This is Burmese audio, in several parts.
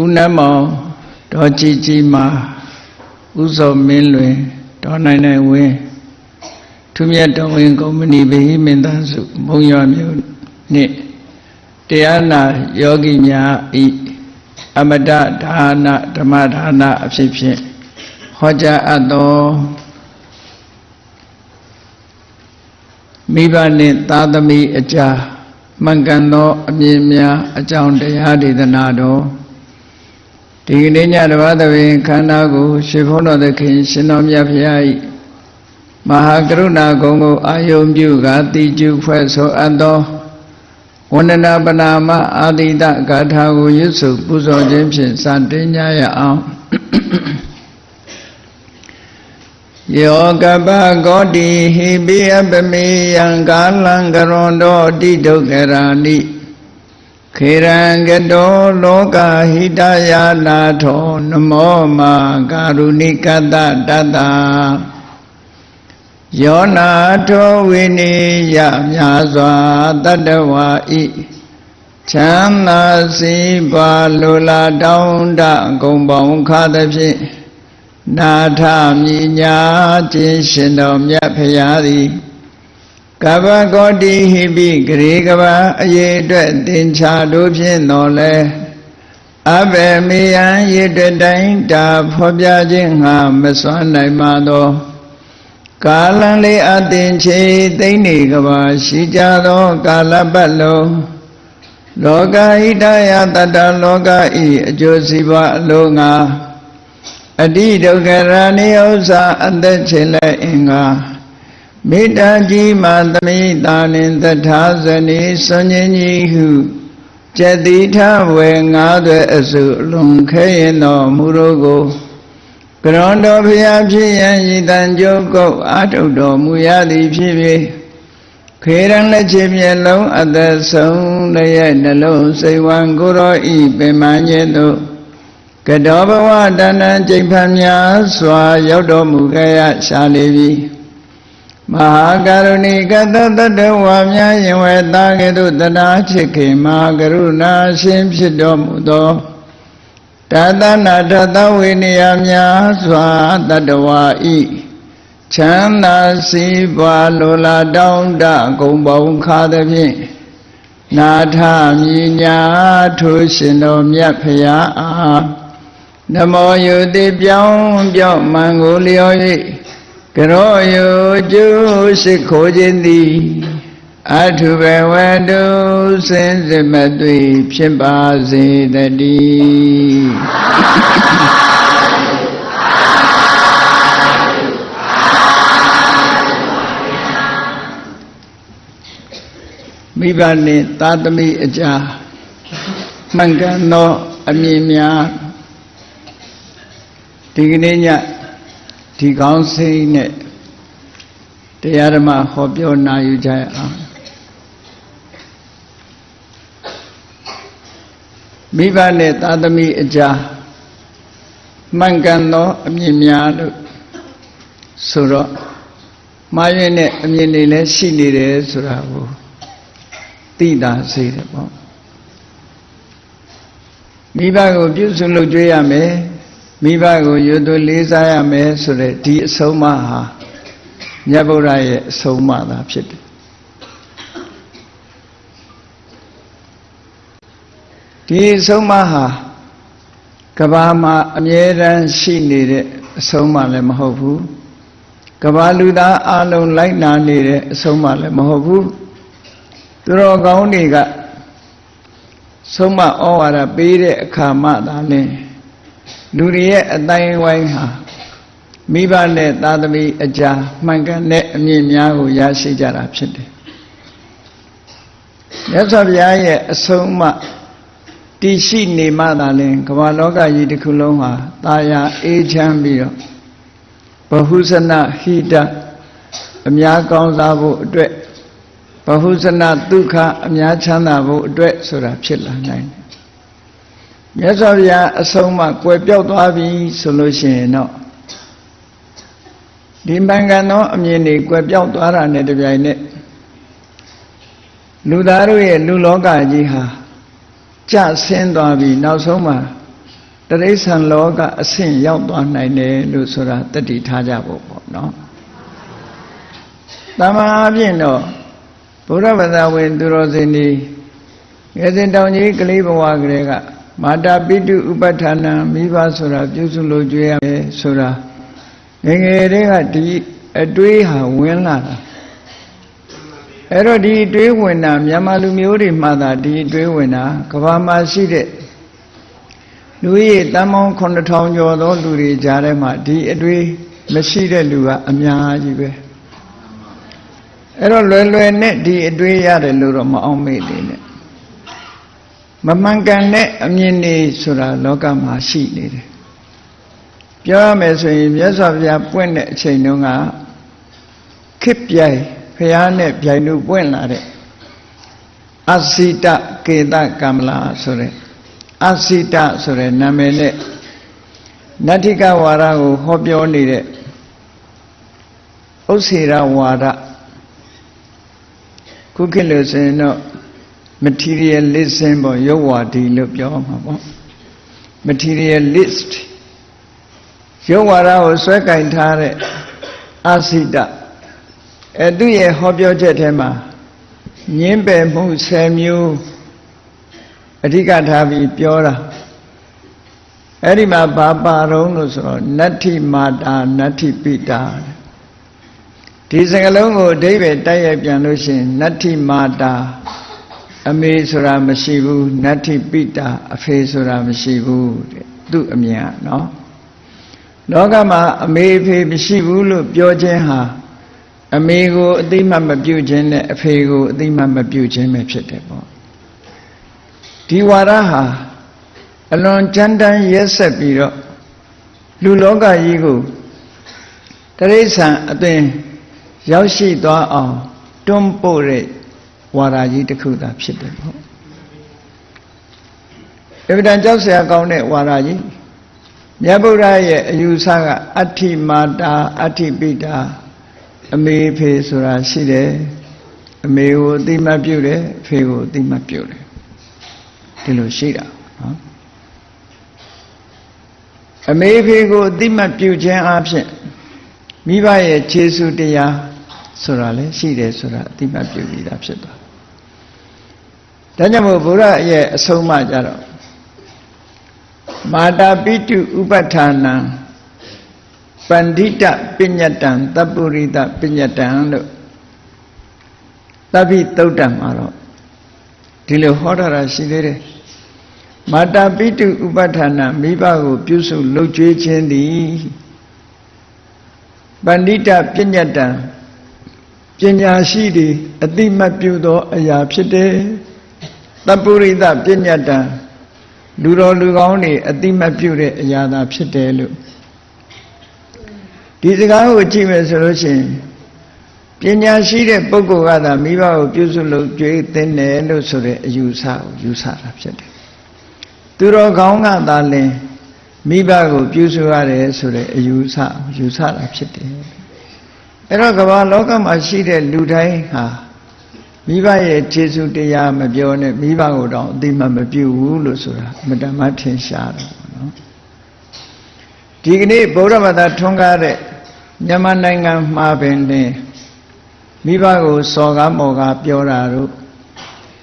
ဦးနှမောင်ဒေါ်ကြည်ကြည်မာဦးစောမင်းလွင်ဒေါ်နိုင်နိုင်ဝင်းထုမြတ်တော်ဝင်ကုမ္ပဏီဗဟိမင်းသားစုမုံရွာမြို့နှင့်တရားနာယောဂီများဤအမတဒါနဓမ္မဒါနအဖြစ်ဖြင့်ဟောကြားအပ်သောမိဘနှင့်သားသမီးအကြားမှန်ကန်သောအမြင်များအကြောင်းတရားဒေသနာတော် ဒီကနေ့ညတပတ်သဘင်ခန္ဓာကိုရှင်ဘုန်းတော်သခင်ရှင်တော်မြတ်ဖရာ၏မဟာကရုဏာဂုဏ်ကိုအာယုံပြုကာတိကျုဖွဲ့ဆိုအပ်သောဝန္ဒနာပနာမအာတိတဂါထာကိုရွတ်ဆိုပူဇော်ခြင်းဖြင့်စတင်ကြရအောင်ယောကပကောတိဟိပိယပမေယံကာလံကရွန်တောတိဒုက္ခရာနိ ခေရံကတောလောကဟိတယာနာထောနမောမာကာရုဏိကတတတယောနာထောဝိနိယမြာစွာတတဝါဤချမ်းသာစီပါလိုလားတောင်းတဂုံပေါင်းခါသဖြင့်နာထမြညာခြင်းရှင်တော်မြတ်ဖရာသည် ကဗ္ဗဂောတိဟိပိဂရေကဘာအရေးအတွက်တင်ချာတို့ဖြင့်တော်လဲအဘယ်မေယံရေတတိုင်းတာဖော်ပြခြင်းငါမစွမ်းနိုင်ပါသောကာလံလေးအတင်ချေသိမ့်နေကဘာရှိကြသောကာလပတ်လုံးလောကဣတယတတလောကဤအကျိုးစီးပွားအလုံးငါအတိဒုက္ခရဏိဥ္စာအသက်ချေလက်အင်္ဂါ မေတ္တာကြီးမှသမိတာနှင့်သထာဇနီစွန်ញင်းကြီးဟုကျက်တိထဝေငါးသွဲအစုလွန်ခဲရင်တော်မူရောကိုကရွန်တော်ဖျားဖြစ်ရန်ဤတန်ကြုတ်ကုတ်အာထုတော်မူရသည်ဖြစ်ဖြစ်ခေရန်လက်ချေမျက်လုံးအသက်ဆုံးလည်းရဲ့နှလုံးစိတ်ဝံကိုရောဤပင်မညေသို့ကတောဘဝတဏ္ဍကျိန်ဖန်များစွာရောက်တော်မူခဲ့ရရှာလေပြီ မဟာကရုဏီကတတတဝါများယင်ဝဲသားကဲ့သို့တရားချစ်ခင်မဟာကရုဏာရှင်ဖြစ်တော်မူသောတသနာတသဝိနည်းများစွာတတဝါဤချမ်းသာစီးပွားလိုလားတောင်းတဂုံပေါင်းခါသဖြင့်နာထမြညာထိုးရှင်တော်မြတ်ဖရာအားနမောယုတိပြောင်းပြောင်းမန်ကိုလျော်၍ ကရောယုကျုရှိခိုးခြင်းသည်အထုဘဝတုစင်စစ်မသွေဖြစ်ပါစေတည်းမိဘနှင့်သာသမီအကြားမှန်ကန်သောအမြင်များဒီကနေ့ည ဒီကောင်းစိတ်နဲ့တရားဓမ္မဟောပြောနာယူကြရအောင်မိဘနဲ့သာသမီအကြားမှန်ကန်သောအမြင်များလို့ဆိုတော့မှားရွံ့တဲ့အမြင်တွေလည်းရှိနေတယ်ဆိုတာကိုသိတာစေတယ်ပေါ့မိဘကိုပြုစုလုပ်ကြွေးရမယ် မိဘကိုယူသွလေးစားရမယ်ဆိုတဲ့ဒီအဆုံးအမဟာမြတ်ဗုဒ္ဓရဲ့အဆုံးအမသာဖြစ်တယ်ဒီအဆုံးအမဟာကဘာမှာအမြဲတမ်းရှိနေတဲ့အဆုံးအမလည်းမဟုတ်ဘူးကဘာလူသားအလုံးလိုက်နာနေတဲ့အဆုံးအမလည်းမဟုတ်ဘူးသူတော်ကောင်းတွေကဆုံးမဩဝါဒပေးတဲ့အခါမှသာလင်း လူတွေရဲ့အတိုင်းဝိုင်းဟာမိဘနဲ့သားသမီးအကြာမှန်ကန်တဲ့အမြင်များကိုရရှိကြတာဖြစ်တယ်မြတ်စွာဘုရားရဲ့အဆုံးအမတည်ရှိနေမှသာလင်ကမ္ဘာလောကကြီးတစ်ခုလုံးဟာတာယာအေးချမ်းပြီးတော့ဘဟုဇနဟိတအများကောင်းစားဖို့အတွက်ဘဟုဇနဒုက္ခအများချမ်းသာဖို့အတွက်ဆိုတာဖြစ်လာနိုင်တယ် မြတ်စွာဘုရားအဆုံးမကွယ်ပြောက်သွားပြီဆိုလို့ရှိရင်တော့ဒီမှန်ကန်သောအမြင်တွေကွယ်ပြောက်သွားတာနဲ့တပြိုင်နက်လူသားတို့ရဲ့လူလောကကြီးဟာကြဆင်းသွားပြီနောက်ဆုံးမှာတရိษံလောကအဆင့်ရောက်သွားနိုင်တယ်လို့ဆိုတာတတိထားကြဖို့ပေါ့နော်တမန်အပြင်တော့ဘုရားဗသာဝင်သူတော်စင်ဒီငယ်စဉ်တောင်ကြီးကလေးဘဝကလေးက မာတာပိတုဥပဋ္ဌာဏမိဘဆိုတာပြုစုလို့ကြွေးရမယ်ဆိုတာငယ်ငယ်တည်းကဒီအတွေးဟာဝင်လာတာအဲ့တော့ဒီအတွေးဝင်တာမြန်မာလူမျိုးတွေမှသာဒီအတွေးဝင်တာကဘာမှာရှိတဲ့လူကြီးတန်ပေါင်း9000ကျော်သောလူတွေကြားထဲမှာဒီအတွေးမရှိတဲ့လူကအများကြီးပဲအဲ့တော့လွယ်လွယ်နဲ့ဒီအတွေးရတယ်လို့တော့မအောင်မေ့သေးနဲ့ မမှန်ကန်တဲ့အမြင်တွေဆိုတာလောကမှာရှိနေတယ်ပြောရမယ်ဆိုရင်မြတ်စွာဘုရားပွင့်တဲ့အချိန်တုန်းကခိပြိုင်ဖះနဲ့ပြိုင်လို့ပွင့်လာတဲ့အစိတကေတကမ္မလာဆိုတဲ့အစိတဆိုတဲ့နာမည်နဲ့နတ္ထိကဝါဒကိုဟောပြောနေတဲ့ဥစ္စေရဝါဒခုခေတ်လို့ဆိုရင်တော့ materialism ပေါ့ရုပ်ဝါဒီလို့ပြောမှာပေါ့ materialist ရုပ်ဝါဒကိုဆွဲကင်ထားတဲ့အစိတအဲသူရဲ့ဟောပြောချက်ထဲမှာညင်းပယ်မှု10မျိုးအဓိကထားပြီးပြောတာအဲ့ဒီမှာဘာပါတော့လို့ဆိုတော့နတ္ထိမာတာနတ္ထိပိတာဒီစကားလုံးကိုအဓိပ္ပာယ်တိုက်ရိုက်ပြန်လို့ရှိရင်နတ္ထိမာတာ အမေဆိုတာမရှိဘူးနတ္ထိပိတာအဖေဆိုတာမရှိဘူးတဲ့သူ့အမြင်ကနော်လောကမှာအမေအဖေမရှိဘူးလို့ပြောခြင်းဟာအမေကိုအသိမှတ်မပြုခြင်းနဲ့အဖေကိုအသိမှတ်မပြုခြင်းပဲဖြစ်တယ်ပေါ့ဒီဝါဒဟာအလွန်ကြမ်းတမ်းရက်ဆက်ပြီးတော့လူလောကကြီးကိုတရိษံအသွင်ရောက်ရှိသွားအောင်တွန်းပို့တဲ့ ဝါဒကြီးတစ်ခုသာဖြစ်တယ်ပေါ့အဗဒံကြောက်เสียကောင်းတဲ့ဝါဒကြီးမြတ်ဗုဒ္ဓရဲ့အယူဆကအဋ္ဌိမာတာအဋ္ဌိပိတာအမေဖေဆိုတာရှိတယ်အမေကိုအတိမတ်ပြုတယ်အဖေကိုအတိမတ်ပြုတယ်ဒီလိုရှိတာနော်အမေဖေကိုအတိမတ်ပြုခြင်းအပြင်မိဘရဲ့ခြေဆုတရားဆိုတာလည်းရှိတယ်ဆိုတာအတိမတ်ပြုပြီးသားဖြစ်သွား ဒါကြောင့်မို့ဘုရားရဲ့အဆုံးအမကြတော့မာတာပိတုဥပဋ္ဌာနံပန္တိတပညတံတပုရိတပညတံလို့သဗ္ဗိသုတ်တံမှာတော့ဒီလိုဟောထားတာရှိသေးတယ်မာတာပိတုဥပဋ္ဌာဏမိဘကို ပြုစုလှုပ်ကြွေးခြင်းသည်ပန္တိတပညတံပညာရှိသည်အတိမတ်ပြုသောအရာဖြစ်တယ် တပုရိတပညတံလူတော်လူကောင်းတွေအတိမတ်ပြုတဲ့အရာသာဖြစ်တယ်လို့ဒီစကားကိုကြည့်မယ်ဆိုလို့ရှိရင်ပညာရှိတဲ့ပုဂ္ဂိုလ်ကသာမိဘကိုပြုစုလို့ကြွေးသိတယ်လို့ဆိုတဲ့အယူဆကိုယူဆတာဖြစ်တယ်သူတော်ကောင်းကသာလင်မိဘကိုပြုစုရတယ်ဆိုတဲ့အယူဆယူဆတာဖြစ်တယ်အဲ့တော့ကမ္ဘာလောကမှာရှိတဲ့လူတိုင်းဟာ မိဘရဲ့ခြေဆုတရားမပြောနဲ့မိဘကိုတော့အသိမှမပြုဘူးလို့ဆိုတာအမတမထင်ရှားတယ်နော်ဒီကနေ့ဗုဒ္ဓဘာသာထွန်းကားတဲ့မြန်မာနိုင်ငံမှာပင်လင်မိဘကိုစော်ကားမော်ကားပြောတာတို့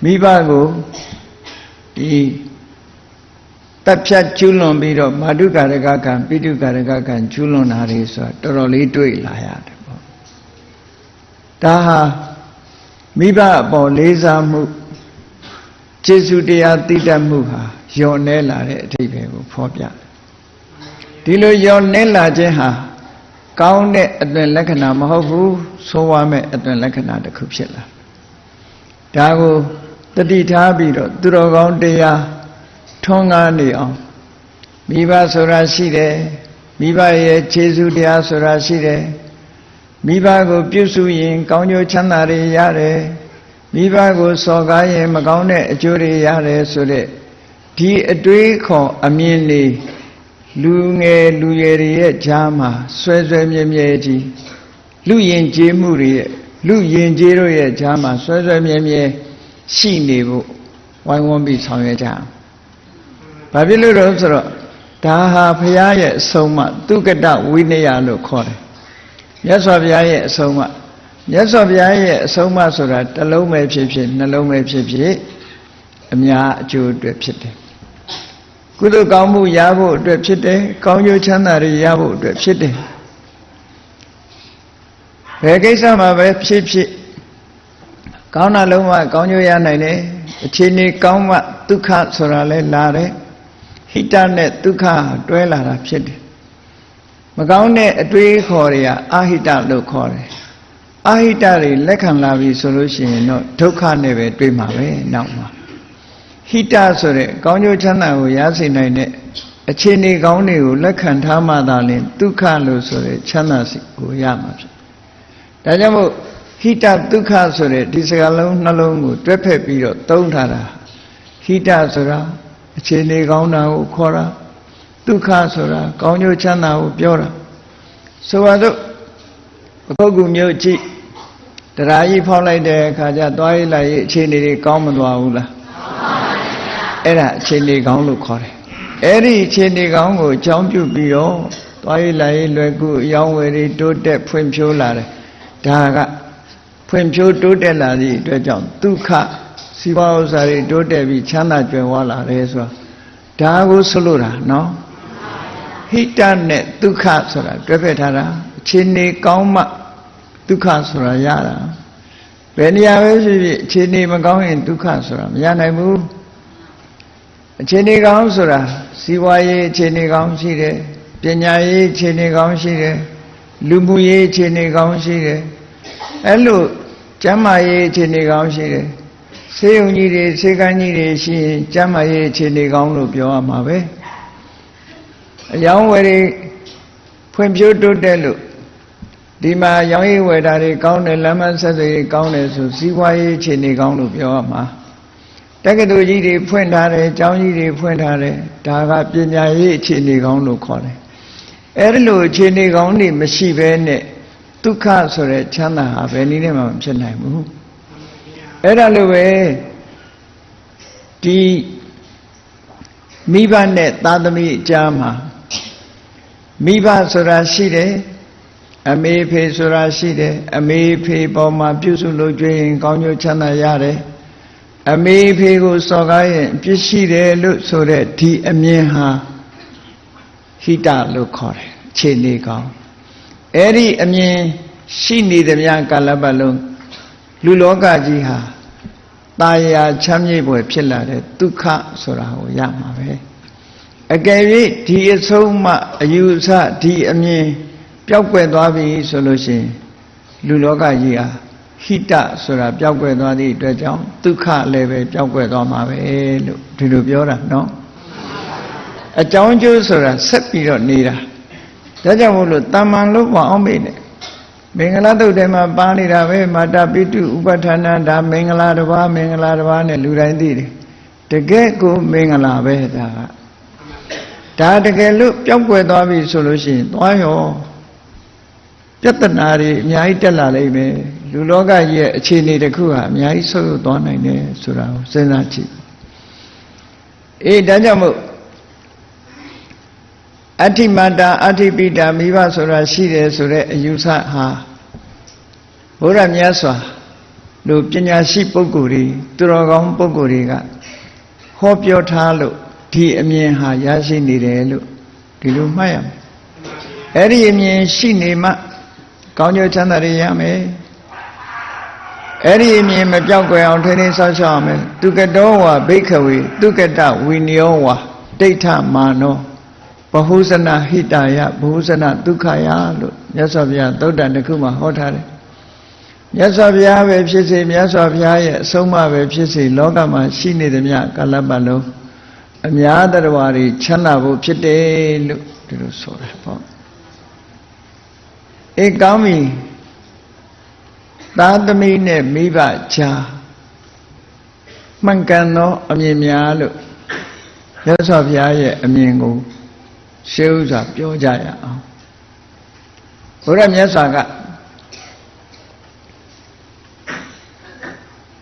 မိဘကိုဒီတပ်ဖြတ်ကျူးလွန်ပြီးတော့မာတုကာရကကံပိတုကာရကကံကျူးလွန်တာတွေဆိုတာတော်တော်လေးတွေ့လာရတယ်ပေါ့ဒါဟာ မိဘအပေါ်လေးစားမှုကျေစုတရားသိတတ်မှုဟာယုံနေလာတဲ့အထိပ္ပယ်ကိုဖော်ပြဒီလိုယုံနေလာခြင်းဟာကောင်းတဲ့အသွင်လက္ခဏာမဟုတ်ဘူးဆိုးဝါးမဲ့အသွင်လက္ခဏာတစ်ခုဖြစ်လာဒါကိုတတိထားပြီးတော့သူတော်ကောင်းတရားထွန်းကားနေအောင်မိဘဆိုတာရှိတယ်မိဘရဲ့ခြေဆုတရားဆိုတာရှိတယ် မိဘကိုပြုစုရင်ကောင်းကျိုးချမ်းသာတွေရတယ်မိဘကိုစော်ကားရင်မကောင်းတဲ့အကျိုးတွေရတယ်ဆိုတဲ့ဒီအတွေးခေါ်အမြင်တွေလူငယ်လူရွယ်တွေရဲ့ဈာမှာဆွဲဆွဲမြဲမြဲကြီးလူရင်ကျေးမှုတွေရဲ့လူရင်ကျေးတို့ရဲ့ဈာမှာဆွဲဆွဲမြဲမြဲရှိနေဖို့ဝိုင်းဝန်းပြီးဆောင်ရွက်ကြအောင်။ဘာဖြစ်လို့လဲဆိုတော့ဒါဟာဘုရားရဲ့အဆုံးအမသူကတဝိနည်းလို့ခေါ်တယ် မြတ်စွာဘုရားရဲ့အဆုံးအမမြတ်စွာဘုရားရဲ့အဆုံးအမဆိုတာတစ်လုံးပဲဖြစ်ဖြစ်နှလုံးပဲဖြစ်ဖြစ်အများအကျိုးအတွက်ဖြစ်တယ်ကုသိုလ်ကောင်းမှုရဖို့အတွက်ဖြစ်တယ်ကောင်းကျိုးချမ်းသာတွေရဖို့အတွက်ဖြစ်တယ်ဘယ်ကိစ္စမှာပဲဖြစ်ဖြစ်ကောင်းတာလုံးဝကောင်းကျိုးရနိုင်တယ်အခြေအနေကောင်းမှဒုက္ခဆိုတာလဲလာတယ်ဟိတနဲ့ဒုက္ခတွဲလာတာဖြစ်တယ် မကောင်းတဲ့အတွေးခေါ်တွေကအာဟိတလို့ခေါ်တယ်အာဟိတတွေလက်ခံလာပြီဆိုလို့ရှိရင်တော့ဒုက္ခနဲ့ပဲတွေးမှာပဲနောက်မှာဟိတဆိုတဲ့ကောင်းကျိုးချမ်းသာကိုရစေနိုင်တဲ့အခြေအနေကောင်းတွေကိုလက်ခံထားမှသာလျှင်ဒုက္ခလို့ဆိုတဲ့ချမ်းသာစိတ်ကိုရမှာဖြစ်ဒါကြောင့်မို့ဟိတဒုက္ခဆိုတဲ့ဒီစကားလုံးနှလုံးကိုတွဲဖက်ပြီးတော့သုံးထားတာဟိတဆိုတာအခြေအနေကောင်းတာကိုခေါ်တာ ဒုက္ခဆိုတာကောင်းကျိုးချမ်းသာကိုပြောတာဆိုပါစို့အခုကူမျိုးကြည့်တရားကြီးဖောက်လိုက်တဲ့အခါကျသွားရလိုက်ရေးအခြေအနေတွေကောင်းမသွားဘူးလားအဲ့ဒါအခြေအနေကောင်းလို့ခေါ်တယ်အဲ့ဒီအခြေအနေကောင်းကိုအကြောင်းပြုပြီးတော့သွားရလိုက်ရေးလွယ်ကူအယောင်းဝယ်တွေတိုးတက်ဖွံ့ဖြိုးလာတယ်ဒါကဖွံ့ဖြိုးတိုးတက်လာသည့်အတွက်ကြောင့်ဒုက္ခစီးပွားဥစ္စာတွေတိုးတက်ပြီးချမ်းသာကြွယ်ဝလာတယ်ဆိုတာဒါကိုဆိုလိုတာနော် ဟိတနဲ့ဒုက္ခဆိုတာတွဲဖက်ထားတာအခြေအနေကောင်းမှဒုက္ခဆိုတာရတာဘယ်နေရာပဲဖြစ်ဖြစ်အခြေအနေမကောင်းရင်ဒုက္ခဆိုတာမရနိုင်ဘူးအခြေအနေကောင်းဆိုတာစီးပွားရေးအခြေအနေကောင်းရှိတယ်ပညာရေးအခြေအနေကောင်းရှိတယ်လူမှုရေးအခြေအနေကောင်းရှိတယ်အဲ့လိုကျမ်းမာရေးအခြေအနေကောင်းရှိတယ်ဆေးရုံကြီးတွေဆေးကန်းကြီးတွေရှိရင်ကျမ်းမာရေးအခြေအနေကောင်းလို့ပြောရမှာပဲ အယောင်းဝယ်တွေဖွံ့ဖြိုးတိုးတက်လို့ဒီမှာရောင်းရည်ဝယ်တာတွေကောင်းတယ်လမ်းမဆက်သွယ်ရေးကောင်းတယ်ဆိုစီးပွားရေးအခြေအနေကောင်းလို့ပြောရမှာတက္ကသိုလ်ကြီးတွေဖွင့်ထားတယ်ကျောင်းကြီးတွေဖွင့်ထားတယ်ဒါကပညာရေးအခြေအနေကောင်းလို့ခေါ်တယ်အဲ့ဒီလိုအခြေအနေကောင်းတွေမရှိဘဲနဲ့ဒုက္ခဆိုတဲ့ချမ်းသာဟာဘယ်နည်းနဲ့မှမဖြစ်နိုင်ဘူးအဲ့ဒါလိုပဲဒီမိဘနဲ့သားသမီးအကြားမှာ မိဘဆိုတာရှိတယ်အမေဖေဆိုတာရှိတယ်အမေဖေပေါ်မှာပြုစုလို့ကြွရင်ကောင်းကျိုးချမ်းသာရတယ်အမေဖေကိုစော်ကားရင်ပြစ်ရှိတယ်လို့ဆိုတဲ့ဒီအမြင်ဟာဟိတလို့ခေါ်တယ်ခြေနေကောင်းအဲ့ဒီအမြင်ရှိနေသမျှကာလပတ်လုံးလူလောကကြီးဟာตายရာချမ်းမြေ့ပွဲဖြစ်လာတဲ့ဒုက္ခဆိုတာကိုရမှာပဲ အကယ်၍ဒီအဆုံးမှအယူဆဒီအမြင်ပျောက်ကွယ်သွားပြီဆိုလို့ရှိရင်လူလောကကြီးဟာဟိတဆိုတာပျောက်ကွယ်သွားသည့်အတွက်ကြောင့်ဒုက္ခလည်းပဲပျောက်ကွယ်သွားမှာပဲလို့ဒီလိုပြောတာနော်အကြောင်းကျိုးဆိုတာဆက်ပြီးတော့နေတာဒါကြောင့်မို့လို့တာမန်လို့မအောင်မေ့နဲ့မင်္ဂလာတုတ်ထဲမှာပါနေတာပဲမာတာပိတုဥပဋ္ဌာဏဒါမင်္ဂလာတစ်ပါးမင်္ဂလာတစ်ပါးနဲ့လူတိုင်းသိတယ်တကယ်ကိုမင်္ဂလာပဲဒါက ဒါတကယ်လို့ပျောက်ကွယ်သွားပြီဆိုလို့ရှိရင်သွားရောပြဿနာတွေအများကြီးတက်လာလိမ့်မယ်လူလောကကြီးရဲ့အခြေအနေတစ်ခုဟာအများကြီးဆုပ်ယုပ်သွားနိုင်တယ်ဆိုတာကိုစဉ်းစားကြည့်အေးဒါကြောင့်မို့အဋ္ဌိမတာအဋ္ဌိပိတာမိဘဆိုတာရှိတယ်ဆိုတဲ့အယူဆဟာဘုရားမြတ်စွာတို့ပညာရှိပုဂ္ဂိုလ်တွေသူတော်ကောင်းပုဂ္ဂိုလ်တွေကဟောပြောထားလို့ ဒီအမြင်ဟာရရှိနေတယ်လို့ဒီလိုမှတ်ရမယ်အဲ့ဒီအမြင်ရှိနေမှကောင်းကျိုးချမ်းသာတွေရမယ်အဲ့ဒီအမြင်မပြောက်ကွယ်အောင်ထိန်းသိမ်းဆောက်ရှောက်ရမယ်သူကတောဝါဘိခဝေသူကတဝိနယောဝါဒိဋ္ဌမာနောဘဟုဇနဟိတယဘဟုဇနဒုက္ခယလို့မြတ်စွာဘုရားသုတ်တန်တစ်ခုမှာဟောထားတယ်မြတ်စွာဘုရားပဲဖြစ်စေမြတ်စွာဘုရားရဲ့အဆုံးအမပဲဖြစ်စေလောကမှာရှိနေသမျှကာလပတ်လုံး အများတရားဝါတွေချမ်းသာဖို့ဖြစ်တယ်လို့ဒီလိုဆိုတာပေါ့အေးကောင်းပြီသားသမီးနဲ့မိဘချာမှန်ကန်သောအမြင်များလို့မြတ်စွာဘုရားရဲ့အမြင်ကိုရှေးဥစွာပြောကြရအောင်ဘုရားမြတ်စွာက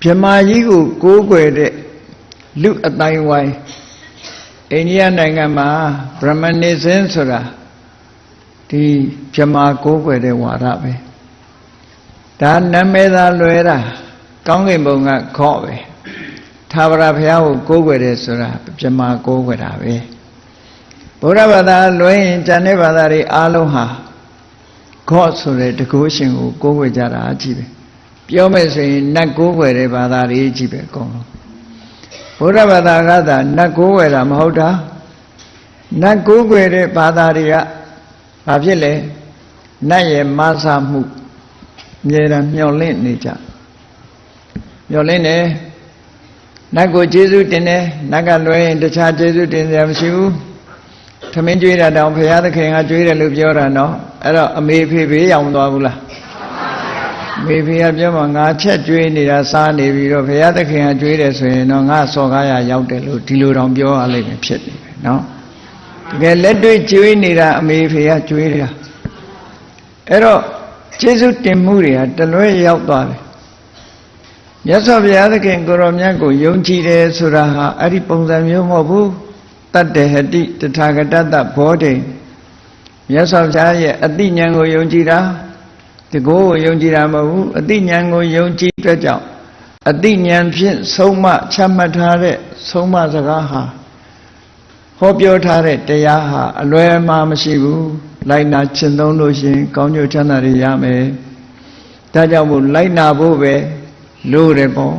ဗြဟ္မာကြီးကိုကိုးကွယ်တဲ့လူအတိုင်းဝိုင်း အိန္ဒိယနိုင်ငံမှာဗြဟ္မနိဇင်းဆိုတာဒီဗြဟ္မာကိုးကွယ်တဲ့ဝါဒပဲဒါနာမည်သာလွယ်တာကောင်းကင်ဘုံကခော့ပဲသာဝရဘုရားကိုကိုးကွယ်တယ်ဆိုတာဗြဟ္မာကိုးကွယ်တာပဲဗုဒ္ဓဘာသာလွယ်ရင်ဉာဏ်နဲ့ဘာသာတွေအားလုံးဟာခော့ဆိုတဲ့တကုရှင်ကိုကိုးကွယ်ကြတာအကြည့်ပဲပြောမယ်ဆိုရင်နတ်ကိုးကွယ်တဲ့ဘာသာတွေကြည့်ပဲအကုန်လုံး ဘုရားဘာသာကသာနတ်ကိုးကွယ်တာမဟုတ်တာနတ်ကိုးကွယ်တဲ့ဘာသာတွေကဘာဖြစ်လဲနတ်ရဲ့မဆာမှုအမြဲတမ်းမျောလင့်နေကြမျောလင့်နေနတ်ကိုကျေးဇူးတင်တယ်နတ်ကလွယ်ရင်တခြားကျေးဇူးတင်စရာမရှိဘူးထမင်းကျွေးတာတောင်ဘုရားသခင်ကကျွေးတယ်လို့ပြောတာနော်အဲ့တော့အမေဖေဖေးရောက်မသွားဘူးလား မေဖေကပြောမှငါချက်ကျွေးနေတာစားနေပြီးတော့ဘုရားသခင်ကကျွေးတယ်ဆိုရင်တော့ငါစော်ကားရရောက်တယ်လို့ဒီလိုတောင်ပြောရလိမ့်မယ်ဖြစ်နေပဲနော်တကယ်လက်တွေ့ကျွေးနေတာအမေဖေကကျွေးတာအဲ့တော့ကျေးဇူးတင်မှုတွေဟာတလွဲရောက်သွားတယ်မြတ်စွာဘုရားသခင်ကိုရောမြတ်ကိုယုံကြည်တယ်ဆိုတာဟာအဲ့ဒီပုံစံမျိုးမဟုတ်ဘူးတတ္တဟတိတထာဂတတဘောဓိမြတ်စွာဘုရားရဲ့အတိညာဏ်ကိုယုံကြည်တာ တကိုးကိုယုံကြည်တာမဟုတ်ဘူးအတိညာဏ်ကိုယုံကြည်အတွက်ကြောင့်အတိညာဏ်ဖြင့်ဆုံးမချမှတ်ထားတဲ့ဆုံးမစကားဟာဟောပြောထားတဲ့တရားဟာအလွယ်မှာမရှိဘူးလိုက်နာကျင့်သုံးလို့ရှိရင်ကောင်းကျိုးချမ်းသာတွေရမယ်ဒါကြောင့်မို့လိုက်နာဖို့ပဲလို့တယ်ပေါ့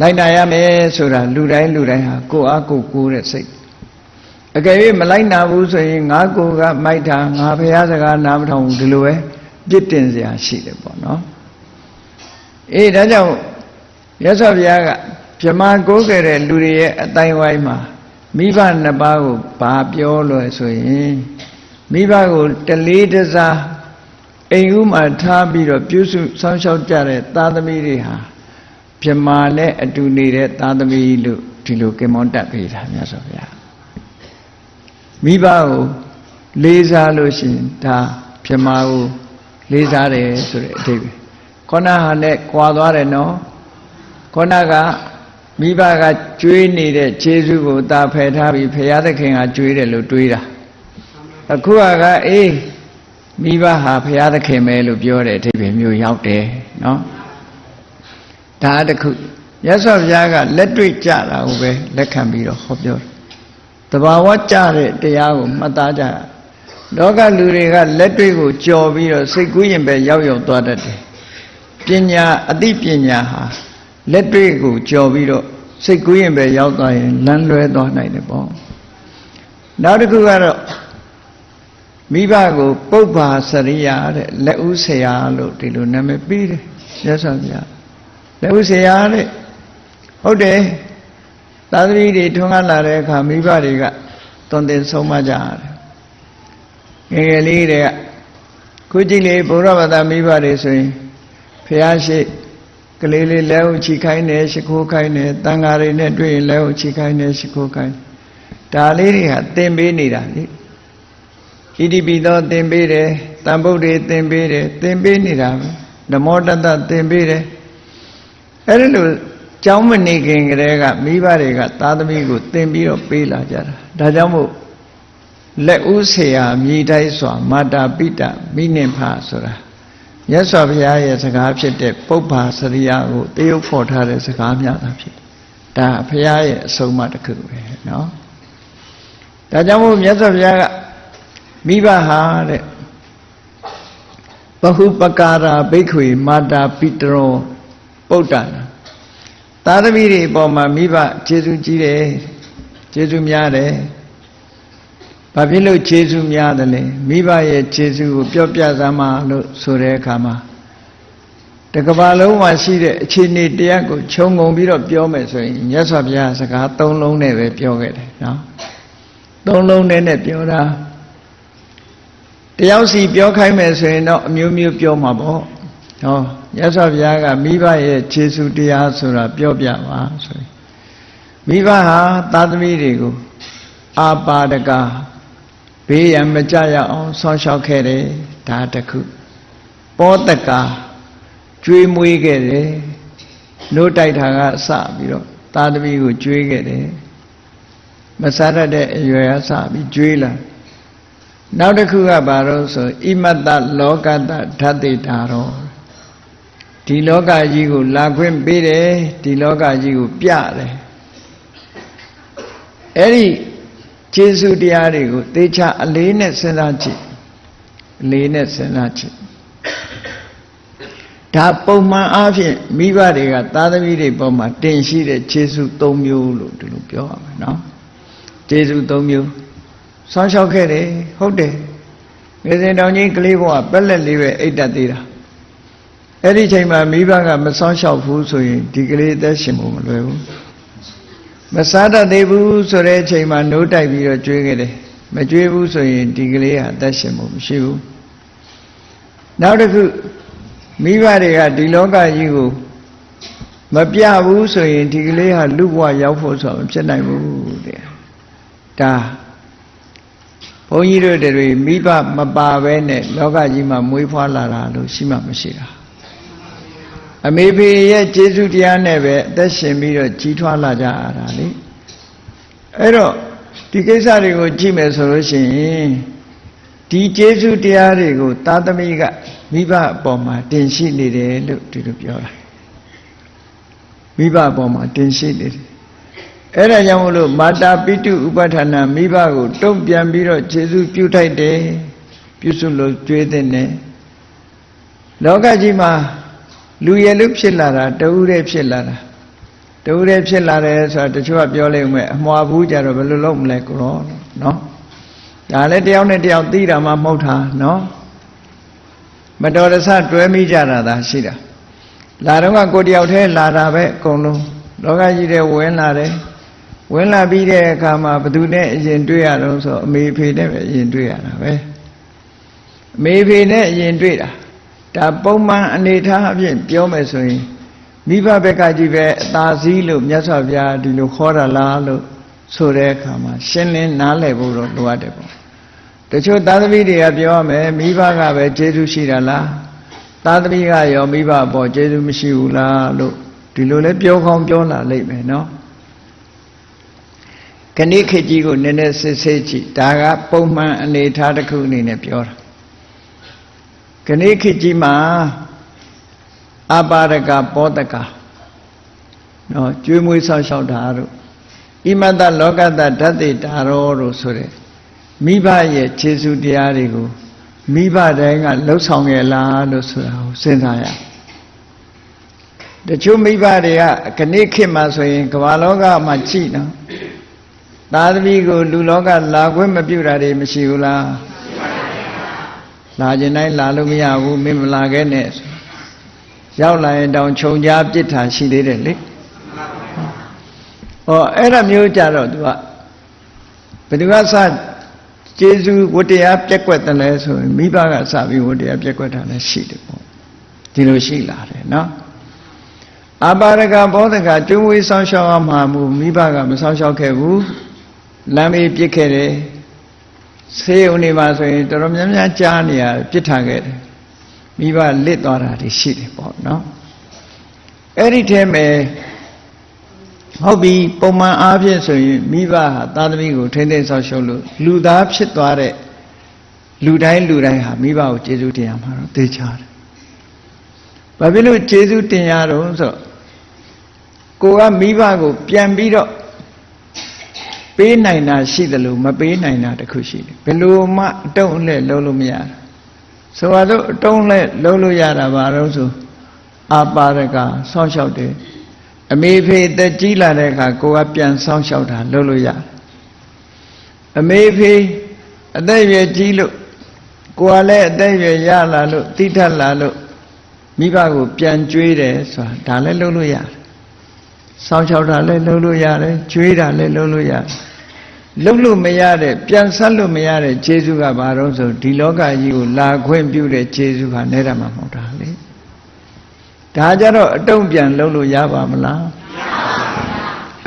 လိုက်နာရမယ်ဆိုတာလူတိုင်းလူတိုင်းဟာကိုယ်အားကိုယ်ကိုယ်တဲ့စိတ်အကယ်၍မလိုက်နာဘူးဆိုရင်ငါကိုယ်ကမိုက်တာငါဘုရားစကားနားမထောင်ဘူးဒီလိုပဲ ပြစ်တင်စရာရှိတယ်ပေါ့နော်အေးဒါကြောင့်ရသော်ဘုရားကဗြဟ္မာကိုးခဲ့တဲ့လူတွေရဲ့အတိုင်းဝိုင်းမှာမိဘနှစ်ပါးကိုဘာပြောလို့ဆိုရင်မိဘကိုတလေးတစားအိမ်ဦးမှာထားပြီးတော့ပြုစုစောင့်ရှောက်ကြတဲ့သားသမီးတွေဟာပြမာနဲ့အတူနေတဲ့သားသမီးလို့ဒီလိုကေမောတက်ပေးတာမြတ်စွာဘုရားမိဘကိုလေးစားလို့ရှိရင်ဒါပြမာကို လေးစားတယ်ဆိုတဲ့အဓိပ္ပာယ်ခေါဏဟာနဲ့ကြွာသွားတယ်နော်ခေါဏကမိဘကကျွေးနေတဲ့ခြေစုကိုတာဖယ်ထားပြီးဖရာသခင်ကကျွေးတယ်လို့တွေးတာအခုကအေးမိဘဟာဘုရားသခင်ပဲလို့ပြောတဲ့အဓိပ္ပာယ်မျိုးရောက်တယ်နော်ဒါတခုရသော်ဘုရားကလက်တွေ့ကြတာကိုပဲလက်ခံပြီးတော့ဟောပြောတယ်တဘာဝကြတဲ့တရားကိုမှတ်သားကြ လောကလူတွေကလက်တွေ့ကိုကြော်ပြီးတော့စိတ်ကူးရင်ပဲရောက်ရောက်သွားတတ်တယ်ပညာအသိပညာဟာလက်တွေ့ကိုကြော်ပြီးတော့စိတ်ကူးရင်ပဲရောက်သွားရင်လမ်းလွဲသွားနိုင်တယ်ပေါ့နောက်တစ်ခုကတော့မိဘကိုပုပ္ပါစရိယာတဲ့လက်ဦးဆရာလို့ဒီလိုနာမည်ပေးတယ်ရသော်ဗျာလက်ဦးဆရာတဲ့ဟုတ်တယ်သာသမီတွေထွန်းကားလာတဲ့အခါမိဘတွေကတွန်တင်ဆုံးမကြရတယ် ငယ်ငယ်လေးတွေကခုကြည့်လေဘုရားဘာသာမိဘတွေဆိုရင်ဖះရှိကလေးလေးလက်ဦးချီခိုင်းတယ်ရှိခိုးခိုင်းတယ်တန်ဃာတွေနဲ့တွေ့ရင်လက်ဦးချီခိုင်းတယ်ရှိခိုးခိုင်းဒါလေးတွေဟာသင်ပေးနေတာလေဣတိပိသောသင်ပေးတယ်တန်ဗုဒ္ဓေသင်ပေးတယ်သင်ပေးနေတာပဲဓမ္မောတတသင်ပေးတယ်အဲ့ဒီလိုကျောင်းမနေခင်ကတည်းကမိဘတွေကသားသမီးကိုသင်ပြီးတော့ပေးလာကြတာဒါကြောင့်မို့ လက်ဦးဆရာမြည်တိုက်စွာမာတာပိတမိနင်ဖာဆိုတာမြတ်စွာဘုရားရဲ့စကားဖြစ်တဲ့ပုပ္ပါစရိယကိုတရုပ်ဖော်ထားတဲ့စကားများတာဖြစ်ဒါဘုရားရဲ့အဆုံးအမတစ်ခုပဲเนาะဒါကြောင့်မို့မြတ်စွာဘုရားကမိဘဟာတဲ့ဘဟုပကာရာဘိက္ခွေမာတာပိတရောပုဒ္ဒနာသာသမီတွေအပေါ်မှာမိဘကျေးဇူးကြီးတယ်ကျေးဇူးများတယ် ဘာဖြစ်လို့ကျေးဇူးများတယ်လဲမိဘရဲ့ကျေးဇူးကိုပြောပြသမှာလို့ဆိုတဲ့အခါမှာတကဘာလုံးမှာရှိတဲ့အခြေအနေတရားကိုခြုံငုံပြီးတော့ပြောမယ်ဆိုရင်မြတ်စွာဘုရားစကား၃လုံးနဲ့ပဲပြောခဲ့တယ်နော်၃လုံးနဲ့နဲ့ပြောတာတယောက်စီပြောခိုင်းမယ်ဆိုရင်တော့အမျိုးမျိုးပြောမှာပေါ့ဟောရသော်ဘုရားကမိဘရဲ့ခြေဆုတရားဆိုတာပြောပြပါဆိုရင်မိဘဟာသာသမီတွေကိုအာပါဒက ဘေးရန်မကြရအောင် ဆောင်းလျှောက်ခဲ့တယ်ဒါတခုပောတကကျွေးမွေးခဲ့တယ်နို့တိုက်တာကစပြီးတော့သာသမီကိုကျွေးခဲ့တယ်မစားတတ်တဲ့အရွယ်အစပြီးကျွေးလာနောက်တစ်ခုကဘာလို့ဆိုဣမတ္တလောကတ္တဓာတိတာရောဒီလောကကြီးကို လာခွင့်ပေးတယ်ဒီလောကကြီးကိုပြတယ်အဲ့ဒီ ကျေးဇူးတရားတွေကိုသေချာအလေးနဲ့စဉ်းစားကြည့်အလေးနဲ့စဉ်းစားကြည့်ဒါပုံမှန်အားဖြင့်မိဘတွေကသားသမီးတွေပေါ်မှာတင်ရှိတဲ့ခြေဆု၃မျိုးလို့ဒီလိုပြောရမယ်နော်ခြေဆု၃မျိုးဆောင်းလျှောက်ခဲ့တယ်ဟုတ်တယ်ငယ်စဉ်တောင်ကြီးကလေးဘဝပက်လက်လေးပဲအိတ်တက်သေးတာအဲ့ဒီချိန်မှာမိဘကမဆောင်းလျှောက်ဘူးဆိုရင်ဒီကလေးအသက်ရှင်ဖို့မလွယ်ဘူး မစားတတ်သေးဘူးဆိုတဲ့အချိန်မှာနိုးတိုက်ပြီးတော့ကျွေးခဲ့တယ်မကျွေးဘူးဆိုရင်ဒီကလေးဟာအသက်ရှင်ဖို့မရှိဘူးနောက်တစ်ခုမိဘတွေကဒီလောကကြီးကိုမပြဘူးဆိုရင်ဒီကလေးဟာလူဘဝရောက်ဖို့ဆိုတာမဖြစ်နိုင်ဘူးတဲ့ဒါဘုန်းကြီးတို့တွေမိဘမပါဘဲနဲ့လောကကြီးမှာမွေးဖွားလာတာလို့ရှိမှမရှိတာ အမေဖေရဲ့ကျေးဇူးတရားနဲ့ပဲအသက်ရှင်ပြီးတော့ကြီးထွားလာကြရတာလေအဲ့တော့ဒီကိစ္စတွေကိုကြည့်မယ်ဆိုလို့ရှိရင်ဒီကျေးဇူးတရားတွေကိုသာသမီကမိဘအပေါ်မှာတင်ရှိနေတယ်လို့ဒီလိုပြောတာမိဘအပေါ်မှာတင်ရှိနေတယ်အဲ့ဒါကြောင့်မလို့မာတာပိတုဥပဋ္ဌာဏမိဘကိုတုံ့ပြန်ပြီးတော့ခြေစုပြုထိုက်တယ်ပြုစုလို့ကြွေးတဲ့နဲ့လောကကြီးမှာ လူရည်လူဖြစ်လာတာတဦးတည်းဖြစ်လာတာတဦးတည်းဖြစ်လာတယ်ဆိုတာတချို့ကပြောလိုက်မယ်အမွာဘူးကြတော့ဘယ်လိုလုပ်မလဲကိုရောနော်ဒါလည်းတယောက်နဲ့တယောက်သိတာမှမဟုတ်တာနော်မတော်တဆတွဲမိကြတာသာရှိတာလာတော့ကကိုတယောက်တည်းလာတာပဲအကုန်လုံးလောကကြီးတဲ့ဝင်လာတယ်ဝင်လာပြီးတဲ့အခါမှာဘသူနဲ့အရင်တွေ့ရတော့ဆိုအမေဖေနဲ့ပဲအရင်တွေ့ရတာပဲအမေဖေနဲ့အရင်တွေ့တာ ဒါပုံမှန်အနေထားအဖြစ်ပြောမယ်ဆိုရင်မိဘဘက်ကကြီးပဲအသာစီးလို့မြတ်စွာဘုရားဒီလိုခေါ်တာလားလို့ဆိုတဲ့အခါမှာရှင်းလင်းနားလည်ဖို့တော့လိုအပ်တယ်ပေါ့တချို့သားသမီးတွေကပြောရမယ်မိဘကပဲကျေးဇူးရှိတာလားသားသမီးကရောမိဘအပေါ်ကျေးဇူးမရှိဘူးလားလို့ဒီလိုလဲပြောကောင်းပြောလာလိမ့်မယ်နော်ခဏိခေတ်ကြီးကိုနည်းနည်းစစ်ဆေးကြည့်ဒါကပုံမှန်အနေထားတစ်ခုအနေနဲ့ပြောတာ ခဏိခေတ်ကြီးမှာအပါရကပောတကနော်ကျွေးမွေးဆောက်ရှောက်တာတို့ဣမတလောကတဓာတ်တေတာရောတို့ဆိုတဲ့မိဘရဲ့ခြေဆုတရားတွေကိုမိဘတိုင်းကလှုပ်ဆောင်ရဲ့လားလို့ဆိုတာကိုစဉ်းစားရတချို့မိဘတွေကခဏိခေတ်မှာဆိုရင်ကမ္ဘာလောကမှာကြည့်နော်သာသမီကိုလူလောကလာခွင့်မပြုတာတွေမရှိဘူးလား လာခြင်းတိုင်းလာလို့မရဘူးမင်းမလာခဲ့နဲ့ရောက်လာရင်တောင်ခြုံကြားပြစ်တာရှိသေးတယ်လေဟောအဲ့ဒါမျိုးကြတော့သူကဘယ်သူကစကျေးဇူးဝတ္တရားပြက်ကွက်တယ်လဲဆိုရင်မိဘကစပြီးဝတ္တရားပြက်ကွက်တာလည်းရှိတယ်ပေါ့ဒီလိုရှိလာတယ်နော်အပါရကဘောဓကကျွဝေးဆောင်ရှောက်အောင်မှာမူမိဘကမဆောင်ရှောက်ခဲ့ဘူးလမ်းမေးပြစ်ခဲ့တယ် ဆေးုံနေပါဆိုရင်တော်တော်များများကြားနေရပြစ်ထားခဲ့တယ်မိဘလစ်သွားတာတွေရှိတယ်ပေါ့နော်အဲ့ဒီထဲမှာဟုတ်ပြီပုံမှန်အားဖြင့်ဆိုရင်မိဘဟာသာသမီကိုထိမ့်သိမ့်ဆောက်ရှုပ်လို့လူသားဖြစ်သွားတဲ့လူတိုင်းလူတိုင်းဟာမိဘကိုကျေးဇူးတင်ရမှာတော့သိချတယ်။ဘာဖြစ်လို့ကျေးဇူးတင်ရတော့ဆိုတော့ကိုကမိဘကိုပြန်ပြီးတော့ ပေးနိုင်တာရှိတယ်လို့မပေးနိုင်တာတခုရှိတယ်ဘယ်လိုမှအတုံးနဲ့လုံးလို့မရဘူးဆိုတော့အတုံးနဲ့လုံးလို့ရတာဘာလို့ဆိုအာပါရကဆောင်းလျှောက်တယ်အမေဖေတက်ကြီးလာတဲ့အခါကိုကပြန်ဆောင်းလျှောက်တာလုံးလို့ရတယ်အမေဖေအသက်ရွယ်ကြီးလို့ကိုကလည်းအသက်ရွယ်ရလာလို့တိထက်လာလို့မိဘကိုပြန်ကြွေးတယ်ဆိုတာဒါလည်းလုံးလို့ရတယ် စောင်းချောက်တာလည်းလုံးလို့ရတယ်ကျွေးတာလည်းလုံးလို့ရတယ်လုံးလို့မရတဲ့ပြန်ဆက်လို့မရတဲ့ခြေစုကဘာတော့ဆိုဒီလောကကြီးကိုလာခွင့်ပြုတဲ့ခြေစုဟာနဲ့တာမှမဟုတ်တာလေဒါကြတော့အတုံးပြန်လုံးလို့ရပါမလား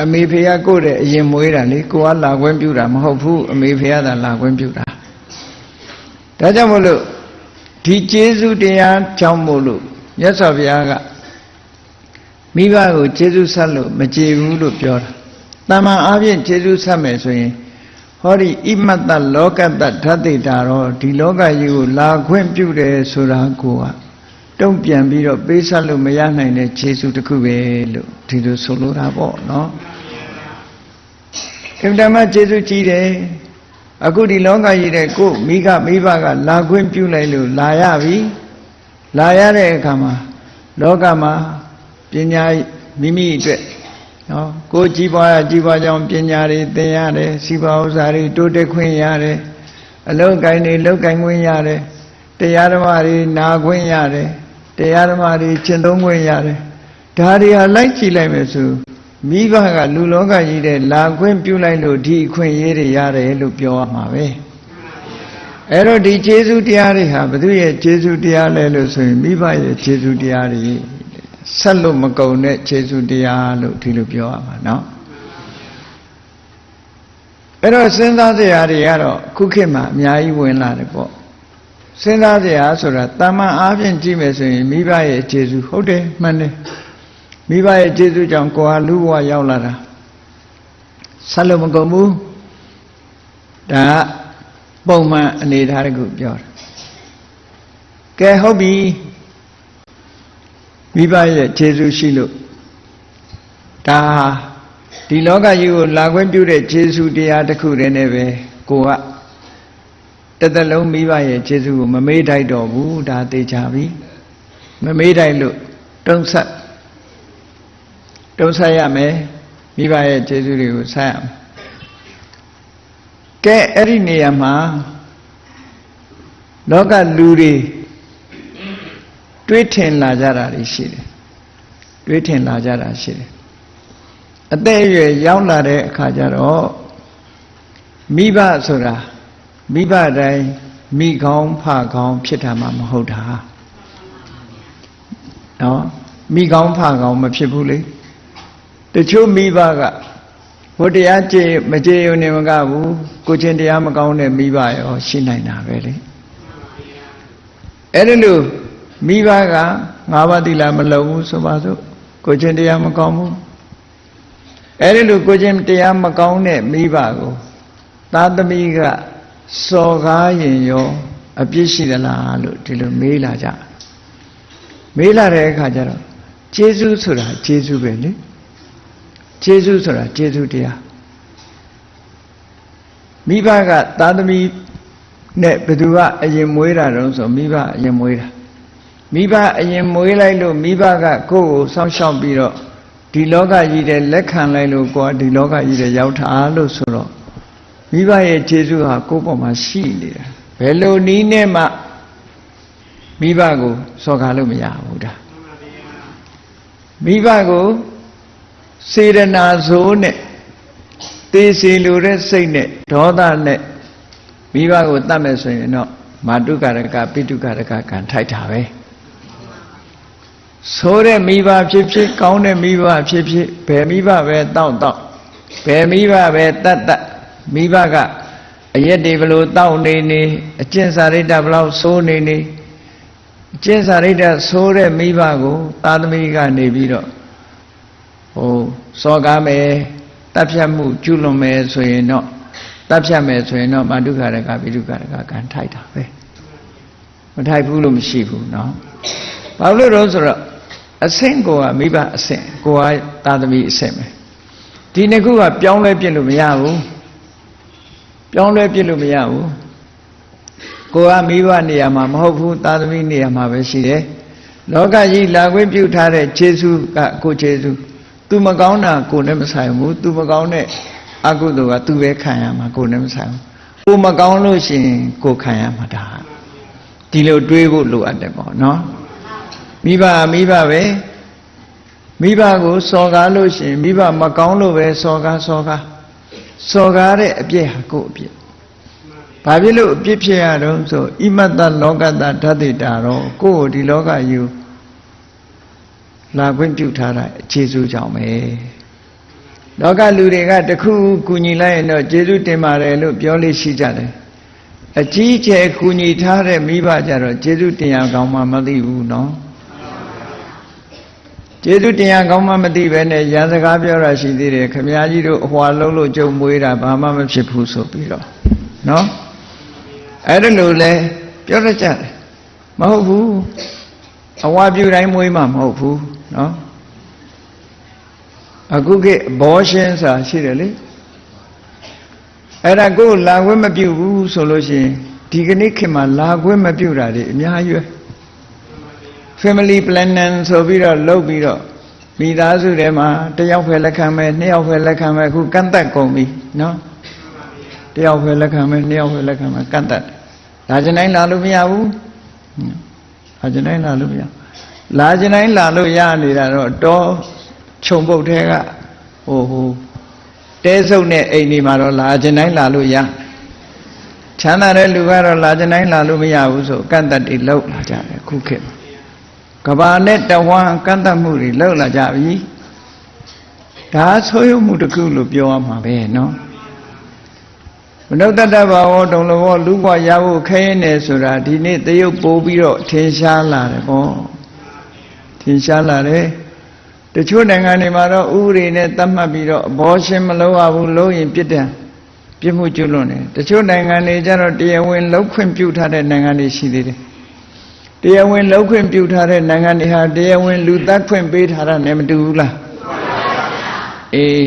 အမေဖေကကိုယ့်တဲ့အရင်မွေးတာလေကိုကလာခွင့်ပြုတာမဟုတ်ဘူးအမေဖေကသာလာခွင့်ပြုတာဒါကြောင့်မို့လို့ဒီကျေးဇူးတရားကြောင့်မို့လို့မြတ်စွာဘုရားက မိဘကိုကျေးဇူးဆက်လို့မကြည်ဘူးလို့ပြောတာတမန်အားဖြင့်ကျေစုဆက်မယ်ဆိုရင်ဟောဒီဣမတ္တလောကတ္တဓာတ်တိတာတော့ဒီလောကကြီးကိုလာခွင့်ပြုတယ်ဆိုတာကိုကတုံ့ပြန်ပြီးတော့ပေးဆက်လို့မရနိုင်တဲ့ခြေစုတစ်ခုပဲလို့ဒီလိုဆိုလိုတာပေါ့နော်အင်တမခြေစုကြီးတယ်အခုဒီလောကကြီးတဲ့ကိုမိကမိဘကလာခွင့်ပြုလိုက်လို့လာရပြီလာရတဲ့အခါမှာလောကမှာ ပညာမိမိအတွက်နော်ကိုကြီးပွားကြီးပွားကြောင်းပညာတွေသင်ရတယ်စီပါဥစ္စာတွေတိုးတက်ခွင့်ရတယ်အလောက်ကိုင်းတွေလောက်ကိုင်းခွင့်ရတယ်တရားဓမ္မတွေနာခွင့်ရတယ်တရားဓမ္မတွေကျင့်သုံးခွင့်ရတယ်ဒါတွေဟာလိုက်ကြည့်လိုက်မယ်ဆိုမိဘကလူလောကကြီးတဲ့လာခွင့်ပြုလိုက်လို့ဒီအခွင့်အရေးတွေရတယ်လို့ပြောရမှာပဲအဲ့တော့ဒီကျေးဇူးတရားတွေဟာဘုသူရဲ့ကျေးဇူးတရားလဲလို့ဆိုရင်မိဘရဲ့ကျေးဇူးတရားတွေ ဆက်လို့မကုန်တဲ့ကျေးဇူးတရားလို့ဒီလိုပြောရမှာเนาะအဲ့တော့စဉ်းစားစရာတွေကတော့ခုခေတ်မှာအများကြီးဝင်လာတယ်ပေါ့စဉ်းစားစရာဆိုတာတာမန်အားဖြင့်ကြည့်မယ်ဆိုရင်မိဘရဲ့ကျေးဇူးဟုတ်တယ်မှန်တယ်မိဘရဲ့ကျေးဇူးကြောင့်ကိုယ်ဟာလူဘဝရောက်လာတာဆက်လို့မကုန်ဘူးဒါကပုံမှန်အနေထားတခုပြောတာကဲဟုတ်ပြီ မိဘရဲ့ခြေဆုရှိလို့ဒါဒီလောကကြီးကိုလာခွင့်ပြုတဲ့ခြေဆုတရားတစ်ခုတည်းနဲ့ပဲကိုကတသက်လုံးမိဘရဲ့ခြေဆုကိုမမေ့တိုက်တော့ဘူးဒါသိချပြီမမေ့တိုက်လို့တုံးဆက်တုံးဆက်ရမယ်မိဘရဲ့ခြေဆုတွေကိုဆက်ရမယ်ကဲအဲ့ဒီနေရာမှာလောကလူတွေ တွေးထင်လာကြတာတွေရှိတယ်တွေးထင်လာကြတာရှိတယ်အသက်အရွယ်ရောက်လာတဲ့အခါကျတော့မိဘဆိုတာမိဘတိုင်းမိကောင်းဖကောင်းဖြစ်တာမှမဟုတ်တာနော်မိကောင်းဖကောင်းမဖြစ်ဘူးလေတချို့မိဘကဘုတရားကြည်မကြည်ုံနေမကဘူးကိုချင်းတရားမကောင်းတဲ့မိဘရောရှိနိုင်တာပဲလေအဲ့ဒါလို့ မိဘကငါးပါးသီလမလုံဘူးဆိုပါစို့ကိုချင်းတရားမကောင်းဘူးအဲ့ဒီလိုကိုချင်းတရားမကောင်းတဲ့မိဘကိုသာသမီကစော်ကားရင်ရောအပြစ်ရှိသလားလို့ဒီလိုမေးလာကြမေးလာတဲ့အခါကျတော့ကျေးဇူးဆိုတာကျေးဇူးပဲလေကျေးဇူးဆိုတာကျေးဇူးတရားမိဘကသာသမီနဲ့ဘယ်သူကအရင်မွေးတာတုံးဆိုမိဘအရင်မွေးတာ မိဘအရင်မွေးလိုက်လို့မိဘကကိုယ့်ကိုစောင့်ရှောက်ပြီးတော့ဒီလောကကြီးတဲ့လက်ခံလိုက်လို့ကိုယ်ဒီလောကကြီးတဲ့ရောက်တာလို့ဆိုတော့မိဘရဲ့ခြေဆုဟာကိုယ့်ပေါ်မှာရှိနေတာဘယ်လိုနည်းနဲ့မှမိဘကိုစော်ကားလို့မရဘူးဒါမိဘကိုစေရနာဆိုးနဲ့တေးစီလိုတဲ့စိတ်နဲ့ဒေါသနဲ့မိဘကိုတတ်မယ်ဆိုရင်တော့မာတုကာရကပိတုကာရကကံထိုက်တာပဲ ဆိုးတဲ့မိဘဖြစ်ဖြစ်ကောင်းတဲ့မိဘဖြစ်ဖြစ်ဘယ်မိဘပဲတောက်တောက်ဘယ်မိဘပဲတတ်တတ်မိဘကအရက်တွေဘလို့တောက်နေနေအကျင့်စာရိတ္တဘလို့ဆိုးနေနေအကျင့်စာရိတ္တဆိုးတဲ့မိဘကိုသာသမီကနေပြီးတော့ဟိုစောကားမယ်တပ်ဖြတ်မှုကျุလွန်မယ်ဆိုရင်တော့တပ်ဖြတ်မယ်ဆိုရင်တော့မာတုခရကပိတုခရကကံထိုက်တာပဲမထိုက်ဘူးလို့မရှိဘူးเนาะဘာလို့လဲဆိုတော့ အဆင့်ကိုကမိဘအဆင့်ကိုကသာသမီအဆင့်ပဲဒီနှစ်ခုကပြောင်းလဲပြစ်လို့မရဘူးပြောင်းလဲပြစ်လို့မရဘူးကိုကမိဘနေရာမှာမဟုတ်ဘူးသာသမီနေရာမှာပဲရှိတယ်လောကကြီးလာခွင့်ပြုထားတဲ့ခြေဆုကကိုခြေဆုသူမကောင်းတာကိုနဲ့မဆိုင်ဘူးသူမကောင်းတဲ့အကုသိုလ်ကသူပဲခံရမှာကိုနဲ့မဆိုင်ဘူးကိုမကောင်းလို့ရှိရင်ကိုခံရမှာဒါဒီလိုတွေးဖို့လိုအပ်တယ်ပေါ့နော် မိဘမိဘပဲမိဘကိုစော်ကားလို့ရှိရင်မိဘမကောင်းလို့ပဲစော်ကားစော်ကားစော်ကားတဲ့အပြစ်ဟာကိုယ့်အပြစ်ဘာဖြစ်လို့အပြစ်ဖြစ်ရတော့ဆိုဣမတ္တလောကတ္တဓာတိတာတော့ကိုယ့်ကိုဒီလောကယူလာခွင့်ပြုထားတာအခြေစုကြောင့်ပဲလောကလူတွေကတခုကူညီလိုက်ရင်တော့ကျေးဇူးတင်ပါတယ်လို့ပြောလို့ရှိကြတယ်အကြီးကျယ်ကူညီထားတဲ့မိဘကြတော့ကျေးဇူးတင်ရကောင်းမှမသိဘူးနော် ကျေးဇူးတရားကောင်းမှမသိပဲနဲ့ရန်စကားပြောတာရှိသေးတယ်ခမည်းကြီးတို့အဟွာလုံးလို့ကြုံမွေးတာဘာမှမဖြစ်ဘူးဆိုပြီးတော့နော်အဲ့ဒါလို့လဲပြောရကြတယ်မဟုတ်ဘူးအဝါပြူတိုင်းမွေးမှမဟုတ်ဘူးနော်အခုကဘောရှင်ဆိုတာရှိတယ်လေအဲ့ဒါကိုလာခွင့်မပြုဘူးဆိုလို့ရှိရင်ဒီကနေ့ခေတ်မှာလာခွင့်မပြုတာတွေအများကြီးပဲ family planning ဆိုပြီးတော့လုပ်ပြီးတော့မိသားစုထဲမှာတစ်ယောက်ပဲလက်ခံမယ်နှစ်ယောက်ပဲလက်ခံမယ်အခုကန့်သက်ကုန်ပြီနော်တစ်ယောက်ပဲလက်ခံမယ်နှစ်ယောက်ပဲလက်ခံမယ်ကန့်သက်လာကျင်တိုင်းလာလို့မရဘူးလာကျင်တိုင်းလာလို့မရလာကျင်တိုင်းလာလို့ရနေတာတော့တောခြုံပုတ်ထဲကဟိုဟိုတဲစုပ်နဲ့အိမ်ဒီမှာတော့လာကျင်တိုင်းလာလို့ရချမ်းသာတဲ့လူကတော့လာကျင်တိုင်းလာလို့မရဘူးဆိုကန့်သက်တွေလောက်လာကြတယ်ခုခေတ်မှာ ကဘာနဲ့တဝမ်းကန့်တတ်မှုတွေလောက်လာကြပြီဒါဆိုးရုံမှုတစ်ခုလို့ပြောရမှာပဲနော်မနုဿတ္တဘာဝတုံလဘောလူ့ဘဝရဖို့ခဲရင်နေဆိုတာဒီနေ့တရုပ်ပိုးပြီးတော့ထင်ရှားလာတယ်ဗောထင်ရှားလာတယ်တချို့နိုင်ငံတွေမှာတော့ဥပဒေနဲ့သတ်မှတ်ပြီးတော့အဘောရှင်မလုပ်ရဘူးလို့ရင်ပြစ်တယ်ပြစ်မှုကျွလွန်တယ်တချို့နိုင်ငံတွေကျတော့တရားဝင်လောက်ခွင့်ပြုထားတဲ့နိုင်ငံတွေရှိသေးတယ် တရားဝင်လောက်ခွင့်ပြုထားတဲ့နိုင်ငံတွေဟာတရားဝင်လူသတ်ခွင့်ပေးထားတာနဲ့မတူဘူးလားအေး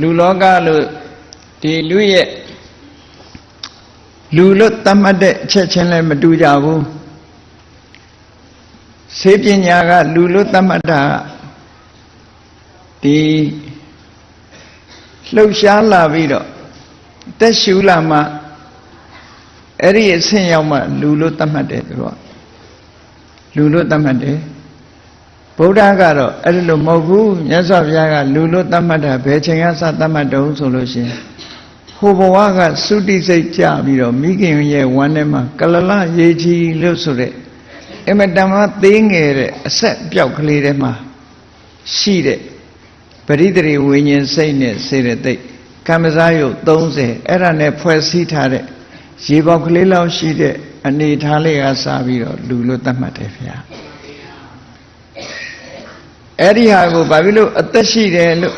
လူလောကလို့ဒီလူရဲ့လူလို့သတ်မှတ်တဲ့အချက်ချင်းလည်းမတူကြဘူးစေပညာကလူလို့သတ်မှတ်တာဒီလှုပ်ရှားလာပြီးတော့တက်ရှူလာမှ အဲ့ဒီအဆင့်ရောက်မှလူလို့သတ်မှတ်တယ်သူတို့ကလူလို့သတ်မှတ်တယ်ဗုဒ္ဓကတော့အဲ့ဒီလိုမဟုတ်ဘူးမြတ်စွာဘုရားကလူလို့သတ်မှတ်တာဘယ်ချိန်ကစသတ်မှတ်တုံးဆိုလို့ရှိရင်ဟိုဘဝကသုတိစိတ်ကြပြီးတော့မိခင်ရဲ့ဝမ်းထဲမှာကလလရေကြီးလို့ဆိုတဲ့အမတမသေးငယ်တဲ့အဆက်ပြောက်ကလေးထဲမှာရှိတဲ့ပရိသေရီဝိညာဉ်စိတ်နဲ့စေရသိက်ကမ္မဇာယုတ်30အဲ့ဒါနဲ့ဖွဲ့စည်းထားတဲ့ ရေပေါက်ကလေးလောက်ရှိတဲ့အနေထားလေးကစပြီးတော့လူလို့သတ်မှတ်တယ်ဗျာအဲ့ဒီဟာကိုဘာဖြစ်လို့အသက်ရှိတယ်လို့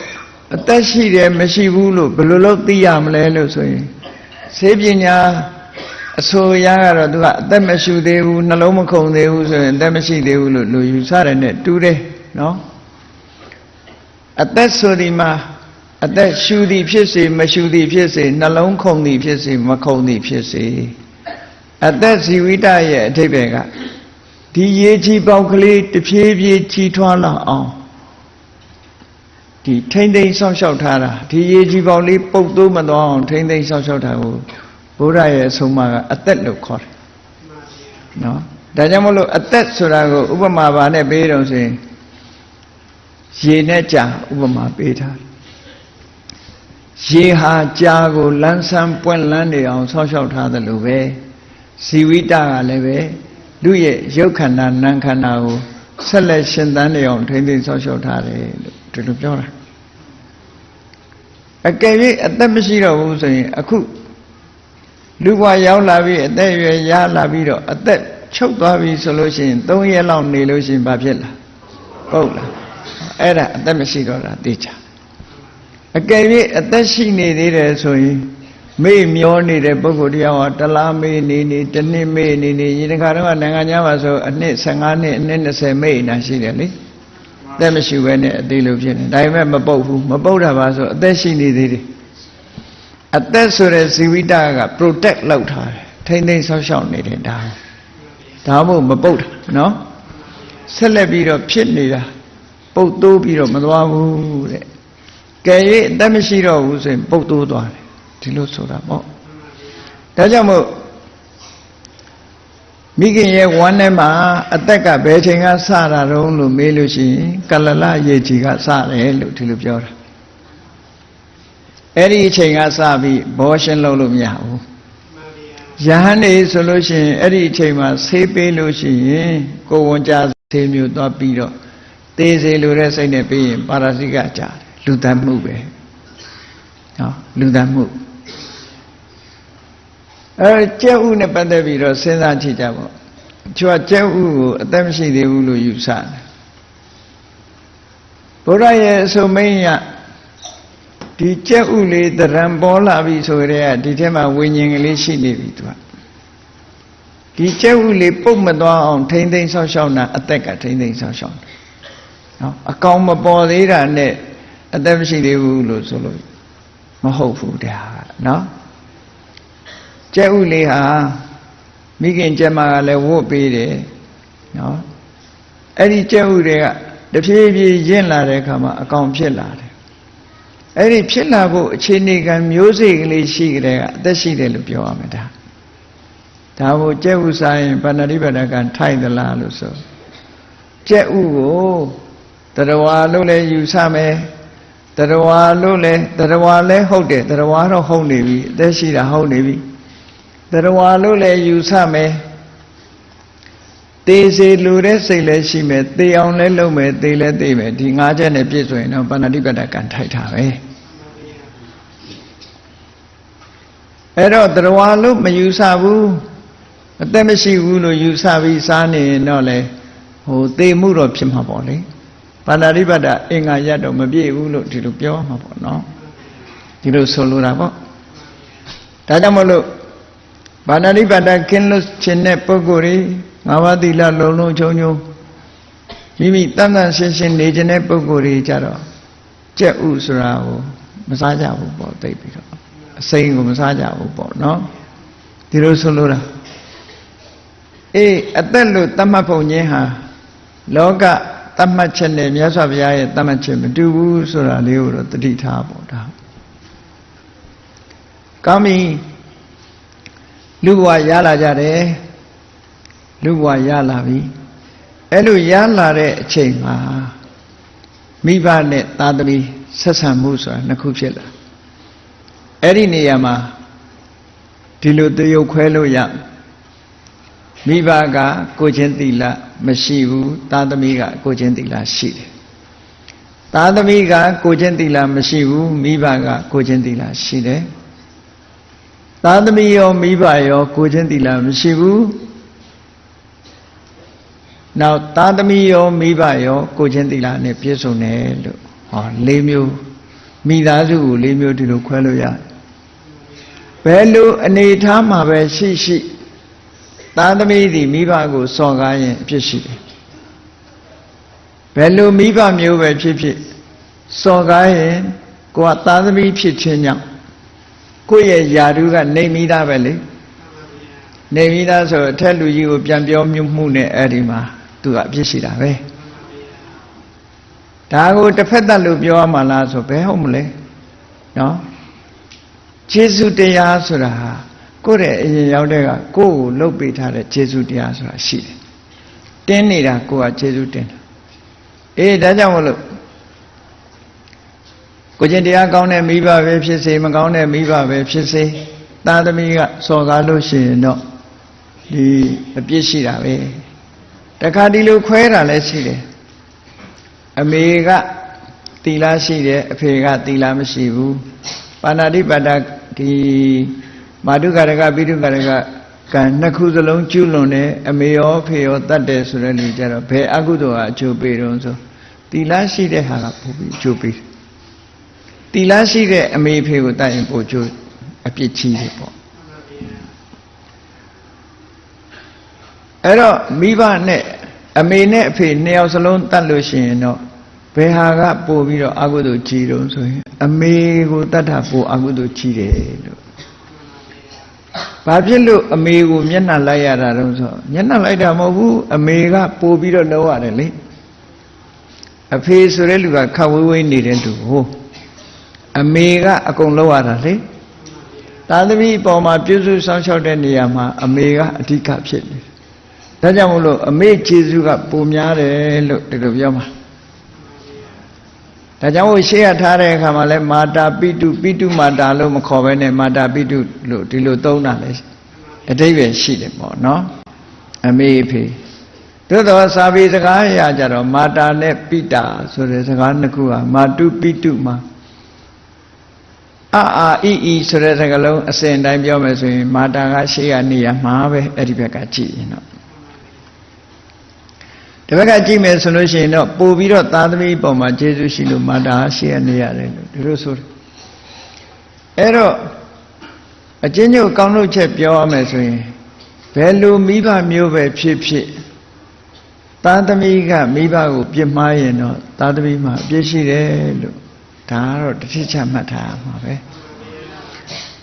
အသက်ရှိတယ်မရှိဘူးလို့ဘယ်လိုလုပ်သိရမလဲလို့ဆိုရင်စေပညာအဆိုရကတော့သူကအသက်မရှိသေးဘူးနှလုံးမခုန်သေးဘူးဆိုရင်အသက်မရှိသေးဘူးလို့လူယူဆတယ်နဲ့တူတယ်နော်အသက်ဆိုဒီမှာ အသက်ရှူသည်ဖြစ်စေမရှူသည်ဖြစ်စေနှလုံးခုန်သည်ဖြစ်စေမခုန်သည်ဖြစ်စေအသက်ဇီဝိတရဲ့အထိပ္ပယ်ကဒီရေကြီးပေါက်ကလေးတဖြည်းဖြည်းကြီးထွားလာအောင်ဒီထိမ့်သိမ့်ဆောက်ရှောက်ထားတာဒီရေကြီးပေါက်လေးပုတ်သိုးမသွားအောင်ထိမ့်သိမ့်ဆောက်ရှောက်ထားကိုဘုရားရဲ့အဆုံးအမကအသက်လို့ခေါ်တယ်နော်ဒါကြောင့်မလို့အသက်ဆိုတာကိုဥပမာပါနဲ့ပေးတော့ဆိုရင်ရေနဲ့ကြာဥပမာပေးထားတယ် ရေဟာကြာကိုလန်းဆန်းပွင့်လန်းနေအောင်ဆောက်ရှောက်ထားတယ်လို့ပဲဇီဝိတကလည်းပဲလူရဲ့ရုပ်ခန္ဓာနာမ်ခန္ဓာကိုဆက်လက်ရှင်သန်နေအောင်ထိမ့်သိမ်းဆောက်ရှောက်ထားတယ်လို့ဒီလိုပြောတာအကယ်၍အသက်မရှိတော့ဘူးဆိုရင်အခုလူဘဝရောက်လာပြီးအသက်အရွယ်ရလာပြီးတော့အသက်ချုပ်သွားပြီဆိုလို့ရှိရင်၃ရက်လောက်နေလို့ရှိရင်ဘာဖြစ်လာဟုတ်လားအဲ့ဒါအသက်မရှိတော့တာသိချာ အကယ်၍အသက်ရှိနေသေးတယ်ဆိုရင်မေ့မျောနေတဲ့ပုဂ္ဂိုလ်တရားဟာတလားမေ့နေနေတစ်နှစ်မေ့နေနေဒီတစ်ခါတော့နိုင်ငံခြားမှာဆိုအနှစ်15နှစ်အနှစ်20မေ့နေတာရှိတယ်လေအသက်မရှိဘဲနဲ့အသေးလို့ဖြစ်နေဒါပေမဲ့မပုတ်ဘူးမပုတ်တာပါဆိုအသက်ရှိနေသေးတယ်အသက်ဆိုတဲ့ဇီဝိတက protect လုပ်ထားတယ်ထိမ့်သိမ်းဆောက်ရှောက်နေတယ်ဒါဒါမှမဟုတ်မပုတ်တာနော်ဆက်လက်ပြီးတော့ဖြစ်နေတာပုတ်တိုးပြီးတော့မသွားဘူးတဲ့ ကဲ၍အသက်မရှိတော့ဘူးဆိုရင်ပုတ်တိုးသွားတယ်ဒီလိုဆိုတာပေါ့ဒါကြောင့်မို့မိခင်ရဲ့ဝမ်းထဲမှာအသက်ကဘယ်ချိန်ကစတာတုံးလို့မေးလို့ရှိရင်ကလလရေကြီးကစတယ်လို့ဒီလိုပြောတာအဲ့ဒီအချိန်ကစပြီးဘောရှင်းလုပ်လို့မရဘူးယဟန်နေဆိုလို့ရှိရင်အဲ့ဒီအချိန်မှာဆေးပေးလို့ရှိရင်ကိုဝန်ကြဆေးမျိုးသွားပြီးတော့သေးစေလိုတဲ့စိတ်နဲ့ပြီးရင်ပါရစိကကြာတယ် လူတတ်မှုပဲနော်လူတတ်မှုအဲကျက်ဥနဲ့ပတ်သက်ပြီးတော့စဉ်းစားကြည့်ကြပေါ့ကျွတ်ကျက်ဥကိုအသက်မရှိသေးဘူးလို့ယူဆတယ်ဘုရားရဲ့အဆုံးမင်းရဒီကြက်ဥလေးတရံပေါ်လာပြီဆိုကြတဲ့ဒီထဲမှာဝိညာဉ်ကလေးရှိနေပြီသူကဒီကြက်ဥလေးပုတ်မသွားအောင်ထိမ့်သိမ်းဆောက်ရှောက်တာအသက်ကထိမ့်သိမ်းဆောက်ရှောက်တယ်နော်အကောင်မပေါ်သေးတာနဲ့ အသက်မရှိသေးဘူးလို့ဆိုလို့မဟုတ်ဘူးတရားနော်ကြက်ဥလေးဟာမိခင်ကျမကလည်းဝတ်ပေးတယ်နော်အဲ့ဒီကြက်ဥတွေကတဖြည်းဖြည်းရင့်လာတဲ့အခါမှာအကောင်ဖြစ်လာတယ်အဲ့ဒီဖြစ်လာဖို့အခြေအနေကမျိုးစေ့ကလေးရှိကြတဲ့အသက်ရှိတယ်လို့ပြောရမယ်ဒါဒါကိုကြက်ဥစားရင်ဗန္ဒတိပဒကထိုက်သလားလို့ဆိုကြက်ဥကိုတရဝါလို့လည်းယူဆမယ် တရဝါလို့လည်းတရဝါလည်းဟုတ်တယ်တရဝါတော့ဟုတ်နေပြီအသက်ရှိတာဟုတ်နေပြီတရဝါလို့လည်းယူဆမယ်သေစေလူတဲ့စိတ်လည်းရှိမယ်သေအောင်လည်းလုပ်မယ်သေလည်းသေမယ်ဒီငါးချက်နဲ့ပြည့်စုံရင်တော့ပဏာတိပတ္တကံထိုက်တာပဲအဲ့တော့တရဝါလို့မယူဆဘူးအသက်မရှိဘူးလို့ယူဆပြီးစားနေရင်တော့လေဟိုသေမှုတော့ဖြစ်မှာပေါ့လေ ပဏာတိပတ္တအင်္ဂါရတော့မပြည့်ဘူးလို့ဒီလိုပြောမှာပေါ့နော်ဒီလိုဆိုလိုတာပေါ့ဒါကြောင့်မလို့ဘာနာတိပတ္တကင်းလို့ခြင်းတဲ့ပုဂ္ဂိုလ်တွေငါးပါးသီလလုံးလုံးချုံချုံမိမိတန်တန်ရှင်းရှင်းနေခြင်းတဲ့ပုဂ္ဂိုလ်တွေကြတော့ကြက်ဥဆိုတာကိုမစားကြဘူးပေါ့သိပြီးတော့အစိမ်းကိုမစားကြဘူးပေါ့နော်ဒီလိုဆိုလို့တာအေးအသက်လို့တတ်မှတ်ဖို့ခြင်းဟာလောက တတ်မှတ်ချက်နဲ့မြတ်စွာဘုရားရဲ့တတ်မှတ်ချက်မတူဘူးဆိုတာလေးကိုတော့တတိထားပေါ့ဒါကောင်းပြီလူဘဝရလာကြတယ်လူဘဝရလာပြီအဲ့လိုရလာတဲ့အချိန်မှာမိဘနဲ့သားသမီးဆက်ဆံမှုဆိုတာနှစ်ခုဖြစ်လာအဲ့ဒီနေရာမှာဒီလိုတရုပ်ခွဲလို့ရ မိဘကကိုချင်းတိလမရှိဘူးသားသမီးကကိုချင်းတိလရှိတယ်သားသမီးကကိုချင်းတိလမရှိဘူးမိဘကကိုချင်းတိလရှိတယ်သားသမီးရောမိဘရောကိုချင်းတိလမရှိဘူးနောက်သားသမီးရောမိဘရောကိုချင်းတိလနဲ့ပြည့်စုံတယ်လို့ဟော၄မျိုးမိသားစုကို၄မျိုးဒီလိုခွဲလို့ရတယ်ဘယ်လိုအနေထားမှာပဲရှိရှိ သားသမီးသည်မိဘကိုစော်ကားရင်အဖြစ်ရှိတယ်ဘယ်လိုမိဘမျိုးပဲဖြစ်ဖြစ်စော်ကားရင်ကိုကသားသမီးဖြစ်ခြင်းကြောင့်ကိုယ့်ရဲ့ယာတုကနေမိသားပဲလေနေမိသားဆိုအထက်လူကြီးကိုပြန်ပြောမြမှုနဲ့အဲ့ဒီမှာသူကအပြစ်ရှိတာပဲဒါကိုတစ်ဖက်သက်လို့ပြောရမှာလားဆိုဘယ်ဟုတ်မလဲနော်ကျေးဇူးတရားဆိုတာဟာ ကိုယ့်ရဲ့အရင်ရောက်တဲ့ကကိုယ့်ကိုလှုပ်ပေးထားတဲ့ကျေးဇူးတရားဆိုတာရှိတယ်တင်းနေတာကိုယ်ကကျေးဇူးတင်တာအေးဒါကြောင့်မလို့ကိုကျင်တရားကောင်းတဲ့မိဘပဲဖြစ်စေမကောင်းတဲ့မိဘပဲဖြစ်စေသားသမီးကစော်ကားလို့ရှိရင်တော့ဒီအပြစ်ရှိတာပဲတခါဒီလိုခွဲတာလည်းရှိတယ်အမေကတီလာရှိတယ်အဖေကတီလာမရှိဘူးပါဏာတိပါဒဒီ မာတုကာရကပိတုကာရကကံနှစ်ခုစလုံးကျွလွန်တယ်အမေရောဖေရောတတ်တယ်ဆိုတဲ့လူကြတော့ဘယ်အကုသိုလ်ကအကျိုးပေးတော့ဆိုတီလာရှိတဲ့ဟာကပို့ပြီးအကျိုးပေးတီလာရှိတဲ့အမေဖေကိုတတ်ရင်ပို့ကျိုးအပြစ်ကြီးတယ်ပေါ့အဲ့တော့မိဘနဲ့အမေနဲ့အဖေနှစ်ယောက်စလုံးတတ်လို့ရှိရင်တော့ဘယ်ဟာကပို့ပြီးတော့အကုသိုလ်ကြီးတုံးဆိုရင် အမေကိုတတ်တာပို့အကုသိုလ်ကြီးတယ်လို့ ဘာဖြစ်လို့အမေကိုမျက်နှာလိုက်ရတာတုံးဆိုမျက်နှာလိုက်တာမဟုတ်ဘူးအမေကပို့ပြီးတော့လောက်ရတယ်လေအဖေဆိုတဲ့လူကခတ်ဝေးဝေးနေတဲ့သူဟိုအမေကအကုန်လောက်ရတာလေသာသမီအပေါ်မှာပြုစုဆောင်ရှောက်တဲ့နေရာမှာအမေကအဓိကဖြစ်နေတယ်ဒါကြောင့်မို့လို့အမေကျေးဇူးကပုံများတယ်လို့ဒီလိုပြောမှာ ဒါကြောင့်မို့ရှေ့ရထားတဲ့အခါမှာလဲမာတာပိတုပိတုမာတာလို့မခေါ်ဘဲနဲ့မာတာပိတုလို့ဒီလိုသုံးတာလဲအတိပ္ပယ်ရှိတယ်ပေါ့နော်အမေအဖေသို့တော်စာပေစကားအရာကြတော့မာတာနဲ့ပိတာဆိုတဲ့စကားနှစ်ခုဟာမာတုပိတုမှာအာအာအီအီဆိုတဲ့စကားလုံးအစဉ်တိုင်းပြောမယ်ဆိုရင် မာတာကရှေ့ကနေရမှာပဲအဲ့ဒီဘက်ကကြည့်ရင်တော့ ဒီဘက်ကကြည့်မယ်ဆိုလို့ရှိရင်တော့ပို့ပြီးတော့သားသမီးပေါ်မှာကျေးဇူးရှိလို့မာတာရှိရနေရတယ်လို့ဒီလိုဆိုတယ်အဲ့တော့အချင်းချင်းကောင်းလို့ချက်ပြောရမယ်ဆိုရင်ဘယ်လိုမိဘမျိုးပဲဖြစ်ဖြစ်သားသမီးကမိဘကိုပြစ်မှားရင်တော့သားသမီးမှာအပြစ်ရှိတယ်လို့ဒါကတော့တစ်ချက်ချမှတ်ထားရမှာပဲ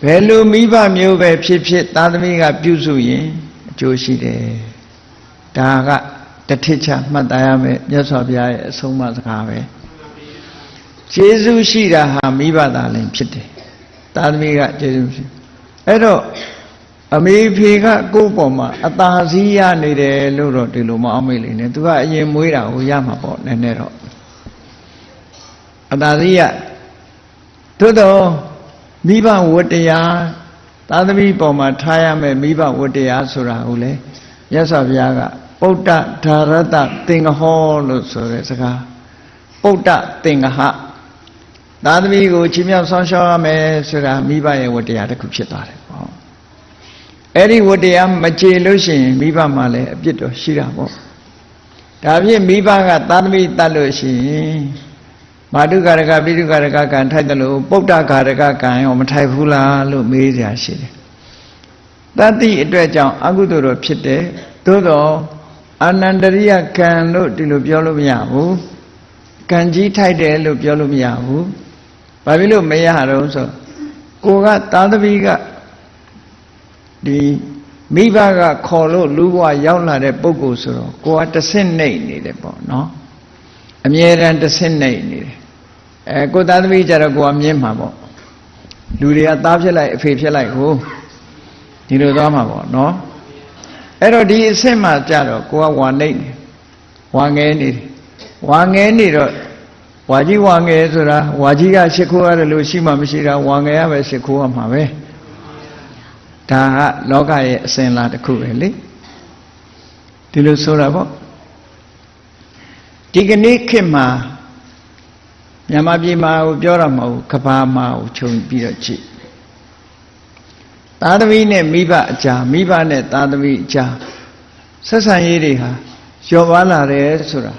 ဘယ်လိုမိဘမျိုးပဲဖြစ်ဖြစ်သားသမီးကပြုစုရင်အကျိုးရှိတယ်ဒါက တစ်ထစ်ချမှတ်သားရမယ်မြတ်စွာဘုရားရဲ့အဆုံးအမစကားပဲကျေးဇူးရှိတာဟာမိဘသားလည်းဖြစ်တယ်သားသမီးကကျေးဇူးရှိအဲ့တော့အမေဖေကကိုယ့်ပေါ်မှာအသာစီးရနေတယ်လို့တော့ဒီလိုမအောင်မေ့လိမ့်နဲ့သူကအရင်မွေးတာကိုရမှာပေါ့နည်းနည်းတော့အသာစီးရသို့တော့မိဘဝတ္တရားသာသမီပေါ်မှာထားရမယ်မိဘဝတ္တရားဆိုတာကိုလေမြတ်စွာဘုရားက ပုဒ္ဒဓာရတသင်္ကဟောလို့ဆိုတဲ့စကားပုဒ္ဒသင်္ကဟသာသမီကိုချီးမြှောက်ဆောင်ရှောက်ရမယ်ဆိုတာမိဘရဲ့ဝတ္တရားတစ်ခုဖြစ်သွားတယ်ပေါ့အဲ့ဒီဝတ္တရားမကျေလို့ရှိရင်မိဘမှလည်းအပြစ်တော့ရှိတာပေါ့ဒါဖြင့်မိဘကသာသမီတတ်လို့ရှိရင်မာတုကာရကပိတုကာရကကံထိုက်တယ်လို့ပုဒ္ဒကာရကကံရောမထိုက်ဘူးလားလို့မေးစရာရှိတယ်တတ္တိအတွက်ကြောင့်အကုသိုလ်တော့ဖြစ်တယ်သို့တော့ အာနန္တရိယကံလို့ဒီလိုပြောလို့မရဘူးကံကြီးထိုက်တယ်လို့ပြောလို့မရဘူးဘာဖြစ်လို့မရတော့ဆိုကိုကသာသမီကဒီမိဘကခေါ်လို့လူဘဝရောက်လာတဲ့ပုဂ္ဂိုလ်ဆိုတော့ကိုကတဆင့်နှိမ့်နေတယ်ပေါ့နော်အမြဲတမ်းတဆင့်နှိမ့်နေတယ်အဲကိုသာသမီကြတော့ကိုကမြင်မှာပေါ့လူတွေကသားဖြစ်လိုက်အဖေဖြစ်လိုက်ကိုဒီလိုသွားမှာပေါ့နော် အဲ့တော့ဒီအဆင့်မှာကြတော့ကိုကဝါနှိမ့်နေဝါငဲနေတယ်ဝါငဲနေတော့ဝါကြီးဝါငဲဆိုတာဝါကြီးကရှ िख ိုးရတယ်လို့ရှိမှမရှိတာဝါငဲရပဲရှ िख ိုးရမှာပဲဒါကလောကရဲ့အစဉ်လာတစ်ခုပဲလေဒီလိုဆိုတာပေါ့ဒီကနေ့ခေတ်မှာမြန်မာပြည်မှာကိုပြောတာမဟုတ်ဘူးကဘာမှာကိုခြုံပြီးတော့ကြည့် သားသမီးနဲ့မိဘအကြာမိဘနဲ့သားသမီးအကြာဆက်ဆံရေးတွေဟာလျော့ပါလာတယ်ဆိုတာ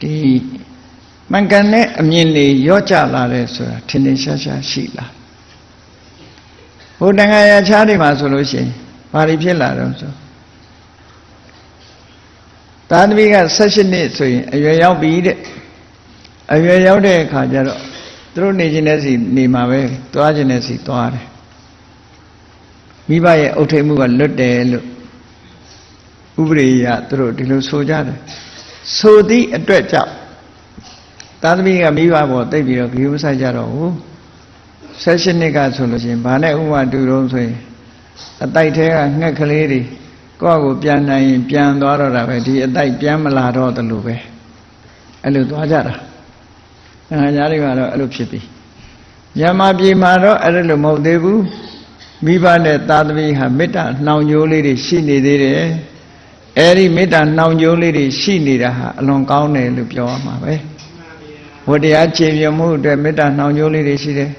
ဒီမှန်ကန်တဲ့အမြင်တွေရော့ကျလာတယ်ဆိုတာထင်ထင်ရှားရှားရှိလာဟိုတန်ခါရချားတွေမှာဆိုလို့ရှိရင်ဘာတွေဖြစ်လာတော့ဆိုသားသမီးက16နှစ်ဆိုရင်အရွယ်ရောက်ပြီတဲ့အရွယ်ရောက်တဲ့အခါကျတော့သူတို့နေခြင်းတဲ့စီနေမှာပဲသွားခြင်းတဲ့စီသွားတယ် မိဘရဲ့အုတ်ထိတ်မှုကလွတ်တယ်လို့ဥပရိယသူတို့ဒီလိုဆိုကြတယ်ဆိုသည့်အတွက်ကြောင့်သာသမီကမိဘပေါ်တိတ်ပြီးတော့ဂရုမစိုက်ကြတော့ဘူးဆက်ရှင်နှစ်ကဆိုလို့ရှိရင်ဘာနဲ့ဥပမာတူတော့ဆိုရင်အတိုက်ထဲကငှက်ကလေးတွေကိုယ့်ကိုပြန်နိုင်ရင်ပြန်သွားတော့တာပဲဒီအတိုက်ပြန်မလာတော့တယ်လို့ပဲအဲ့လိုသွားကြတာငါညာတွေကတော့အဲ့လိုဖြစ်ပြီမြန်မာပြည်မှာတော့အဲ့လိုမဟုတ်သေးဘူး မိဘနဲ့သားသမီးဟာမေတ္တာနှောင်ကြိုးလေးတွေရှိနေသေးတယ်အဲ့ဒီမေတ္တာနှောင်ကြိုးလေးတွေရှိနေတာဟာအလွန်ကောင်းတယ်လို့ပြောရမှာပဲဝတရားခြေပြမှုအတွက်မေတ္တာနှောင်ကြိုးလေးတွေရှိတယ်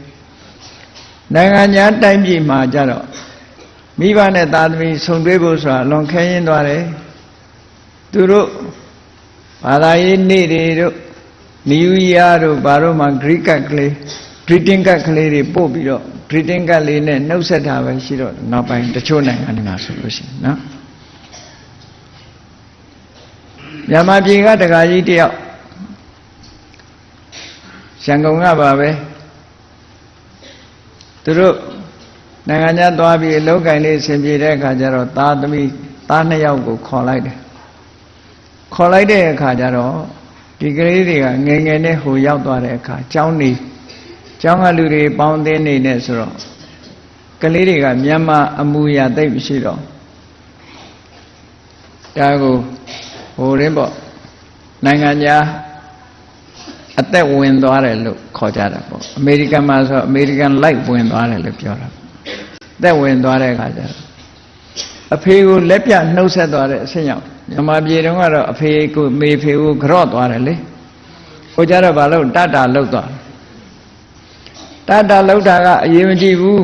နိုင်ငံညာတိုင်းပြည်မှာကြတော့မိဘနဲ့သားသမီးဆုံတွေ့ဖို့ဆိုတာလွန်ခဲရင်သွားတယ်သူတို့ဘာသာရေးနေ့တွေတို့နယူးယားတို့ဘာတို့မှဂရိကတ်ကလေး greeting card ကလေးတွေပို့ပြီးတော့ greeting card လေးနဲ့နှုတ်ဆက်တာပဲရှိတော့နောက်ပိုင်းတချို့နိုင်ငံတွေမှာဆိုလို့ရှိရင်နော်မြန်မာပြည်ကတက္ကကြီးတယောက်ရန်ကုန်ကပါပဲသူတို့နိုင်ငံခြားသွားပြီးအလုပ်ကင်လေးဆင်ပြေတဲ့အခါကျတော့သားသမီးသားနှစ်ယောက်ကိုခေါ်လိုက်တယ်ခေါ်လိုက်တဲ့အခါကျတော့ဒီကလေးတွေကငယ်ငယ်နဲ့ဟိုရောက်သွားတဲ့အခါကျောင်းနေ ကျောင်းကလူတွေပေါင်းသင်းနေနေဆိုတော့ကလေးတွေကမြန်မာအမူအရာသိပ်မရှိတော့ဒါကိုဟိုရင်းပေါ့နိုင်ငံခြားအသက်ဝင်သွားတယ်လို့ခေါ်ကြတာပေါ့အမေရိကန်မှာဆိုအမေရိကန်လိုက်ဝင်သွားတယ်လို့ပြောတာအသက်ဝင်သွားတဲ့အခါကျတော့အဖေကိုလက်ပြနှုတ်ဆက်သွားတဲ့အဆင့်ရောက်မြန်မာပြည်တုန်းကတော့အဖေကိုမေဖေကိုကြော့သွားတယ်လေဟိုကြတော့ဘာလို့တတလှုပ်သွား တတလှုပ်တာကအရေးမကြီးဘူး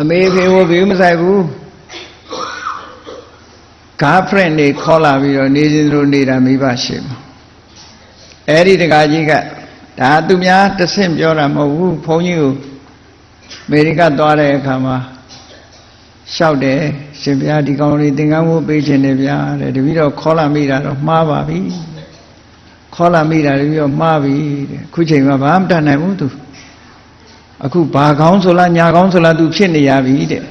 အမေဖေကိုဘေးမဆိုင်ဘူး girlfriend တွေခေါ်လာပြီးတော့နေစဉ်လိုနေတာမိဘရှိမှာအဲ့ဒီတကာကြီးကဒါသူများတဆင့်ပြောတာမဟုတ်ဘူးဘုန်းကြီးကိုအမေရိကသွားတဲ့အခါမှာလျှောက်တယ်ရှင်ဘုရားဒီကောင်လေးသင်္ကန်းဝတ်ပေးခြင်းတယ်ဗျာတဲ့တပည့်တော်ခေါ်လာမိတာတော့မှားပါပြီ ခေါ်လာမိတာတပည့်တော်မှားပြီတဲ့ခုချိန်မှာဘာမှမတတ်နိုင်ဘူးသူအခုဘာကောင်းဆိုလားညာကောင်းဆိုလားသူဖြစ်နေရပြီတဲ့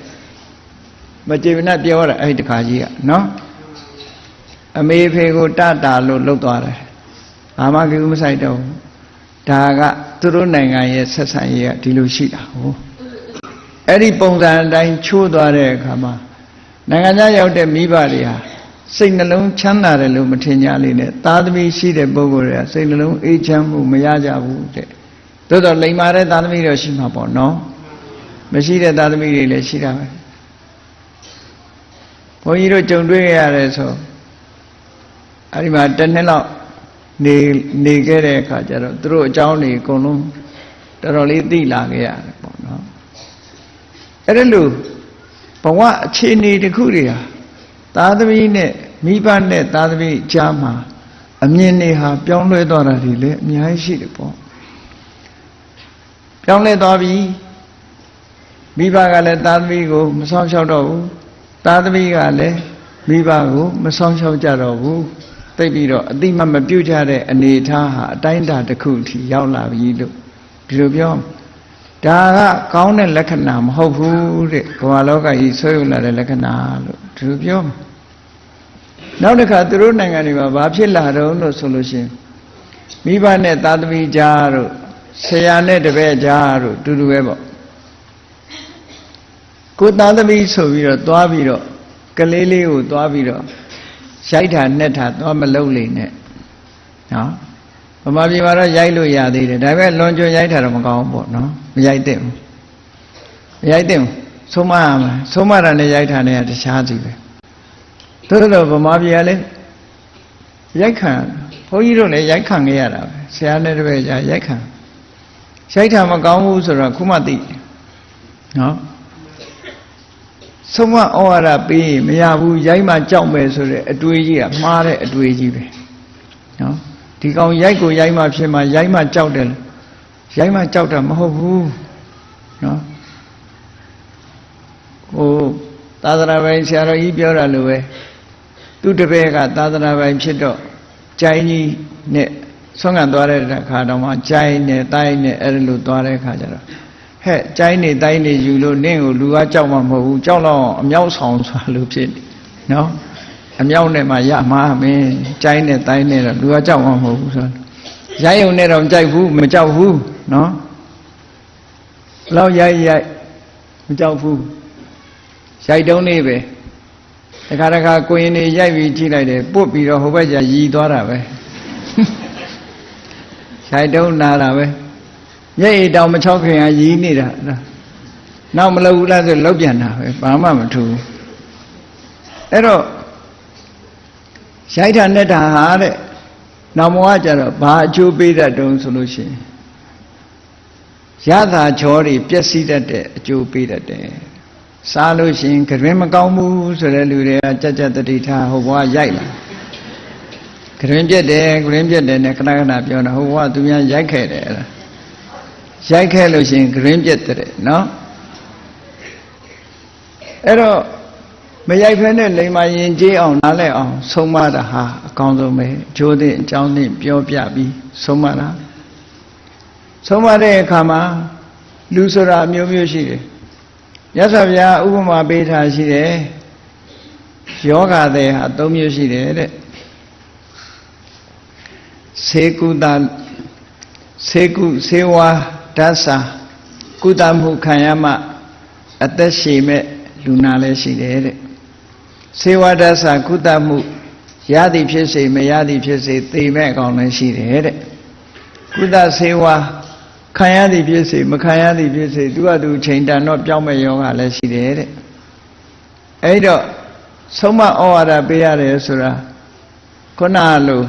မကြေမနက်ပြောတာအဲ့ဒီတခါကြီးကနော်အမေဖေကိုတတာလို့လှုပ်သွားတယ်ဘာမှကိမဆိုင်တော့ဘူးဒါကသူတို့နိုင်ငံရဲ့ဆက်ဆံရေးကဒီလိုရှိတာဟုတ်အဲ့ဒီပုံစံအတိုင်းချိုးသွားတဲ့အခါမှာနိုင်ငံခြားရောက်တဲ့မိဘတွေဟာ စိတ်နှလုံးချမ်းသာတယ်လို့မထင်ကြလေနဲ့သားသမီးရှိတဲ့ပုဂ္ဂိုလ်တွေကစိတ်နှလုံးအေးချမ်းမှုမရကြဘူးတဲ့သို့တော့လိမ္မာတဲ့သားသမီးတော့ရှိမှာပေါ့နော်မရှိတဲ့သားသမီးတွေလည်းရှိတာပဲဘုန်းကြီးတို့ကြုံတွေ့ရတယ်ဆိုအဲ့ဒီမှာတစ်နှစ်လောက်နေနေခဲ့တဲ့အခါကျတော့သူတို့အကြောင်းတွေအကုန်လုံးတော်တော်လေးသိလာခဲ့ရတယ်ပေါ့နော်အဲ့ဒါလို့ဘဝအခြေအနေတစ်ခုတွေဟာ သားသမီးနဲ့မိဘနဲ့သားသမီးကြားမှာအမြင်တွေဟာပြောင်းလဲသွားတာတွေလည်းအများကြီးရှိတယ်ပေါ့ပြောင်းလဲသွားပြီမိဘကလည်းသားသမီးကိုမဆောင်ရှောက်တော့ဘူးသားသမီးကလည်းမိဘကိုမဆောင်ရှောက်ကြတော့ဘူးသိပြီးတော့အတိမမပြုတ်ကြတဲ့အနေအထားဟာအတိုင်းအတာတစ်ခုထိရောက်လာပြီလို့ဒီလိုပြော ဒါကကောင်းတဲ့လက္ခဏာမဟုတ်ဘူးတဲ့ဘဝလောကကြီးဆွေးယူလာတဲ့လက္ခဏာလို့ဒီလိုပြောနောက်တစ်ခါသူတို့နိုင်ငံတွေမှာဘာဖြစ်လာတော့လို့ဆိုလို့ရှိရင်မိဘနဲ့သားသမီးကြားတို့ဆရာနဲ့တပည့်ကြားတို့တူတူပဲပေါ့ကိုသားသမီးဆိုပြီးတော့သွားပြီးတော့ကလေးလေးကိုသွားပြီးတော့ရိုက်တာနဲ့တာသွားမလုံးလေနဲ့နော် ဗမာပြည်မှာတော့ရိုက်လို့ရသေးတယ်ဒါပေမဲ့လွန်ကျွံရိုက်တာတော့မကောင်းဘူးပေါ့နော်မရိုက်သင့်ဘူးမရိုက်သင့်ဘူးဆုံးမရမှာဆုံးမတာနဲ့ရိုက်တာနဲ့တခြားစီပဲသို့တော့ဗမာပြည်ကလည်းရိုက်ခံဘုန်းကြီးတို့လည်းရိုက်ခံခဲ့ရတာပဲဆရာနဲ့တပည့်ကြာရိုက်ခံရိုက်တာမကောင်းဘူးဆိုတော့ခုမှသိနော်ဆုံးမဩဝါဒပေးရင်မရဘူးရိုက်မှကြောက်မယ်ဆိုတဲ့အတွေးကြီးကမှားတဲ့အတွေးကြီးပဲနော် ဒီကောင်ရိုက်ကိုရိုက်မှဖြစ်မှရိုက်မှကြောက်တယ်ရိုက်မှကြောက်တာမဟုတ်ဘူးနော်ဟိုသာသနာပိုင်ဆရာတော်ကြီးပြောတာလိုပဲသူတပည့်ကသာသနာပိုင်ဖြစ်တော့ကြိုင်းကြီးနဲ့ဆွမ်းခံသွားတဲ့အခါတော့မှကြိုင်းနဲ့တိုင်းနဲ့အဲ့လိုသွားတဲ့အခါကျတော့ဟဲ့ကြိုင်းနေတိုင်းနေယူလို့နင့်ကိုလူကကြောက်မှမဟုတ်ဘူးကြောက်တော့အမြောက်ဆောင်ဆိုတာလို့ဖြစ်နော် အမြောက်နဲ့မှရမှာမင်းကြိုင်းနဲ့တိုင်းနဲ့တော့လူကကြောက်မှမဟုတ်ဘူးဆိုတော့ရိုက်ုံနဲ့တော့မကြိုက်ဘူးမကြောက်ဘူးနော်လောက်ရိုက်ရိုက်မကြောက်ဘူးရိုက်တုံးနေပဲတခါတခါကိုရင်နေရိုက်ပြီးကြည့်လိုက်တယ်ပုတ်ပြီးတော့ဟိုဘက်ကျရီသွားတာပဲရိုက်တုံးနာတာပဲမျက်ရည်တောင်မချောက်ခင်ကရီးနေတာနောက်မလုပ်ဘူးလားဆိုလောက်ပြန်တာပဲဘာမှမထူဘူးအဲ့တော့ ရိုက်တာနဲ့တာဟာတဲ့နောက်မောကကြတော့ဘာအကျိုးပေးတတ်တုံးဆိုလို့ရှိရင်ရတာချောတွေပျက်စီးတတ်တဲ့အကျိုးပေးတတ်တယ်စားလို့ရှိရင်ကြွင်မကောင်းဘူးဆိုတဲ့လူတွေကကြက်ကြက်တတိထားဟိုဘဝရိုက်လာကြွင်ပြက်တယ်ကြွင်ပြက်တယ်နဲ့ခဏခဏပြောတာဟိုဘဝသူများရိုက်ခဲ့တယ်အဲ့ဒါရိုက်ခဲ့လို့ရှိရင်ကြွင်ပြက်တယ်နော်အဲ့တော့ မရိုက်ဖဲနဲ့လိမ္မာရင်ကျေးအောင်နားလဲအောင်ဆုံးမတာဟာအကောင်းဆုံးပဲဂျိုးတဲ့အကြောင်းသိပြောပြပြီးဆုံးမတာဆုံးမတဲ့အခါမှာလူဆိုတာအမျိုးမျိုးရှိတယ်မြတ်စွာဘုရားဥပမာပေးထားရှိတယ်ယောဂတဲ့ဟာ၃မျိုးရှိတယ်တဲ့စေကုသစေကုစေဝါဓာတ်စာကုသမှုခံရမှအသက်ရှည်မဲ့လူနာလည်းရှိတယ်တဲ့ စေဝါဓာတ်စာကုသမှုရသည်ဖြစ်စေမရသည်ဖြစ်စေသိမဲ့အကောင်လည်းရှိတယ်တဲ့ကုသစေဝါခံရသည်ဖြစ်စေမခံရသည်ဖြစ်စေသူကသူချိန်တန်တော့ပြောင်းမဲ့ယောဂလည်းရှိတယ်တဲ့အဲ့တော့ဆုံးမဩဝါဒပေးရတယ်ဆိုတာခုနလို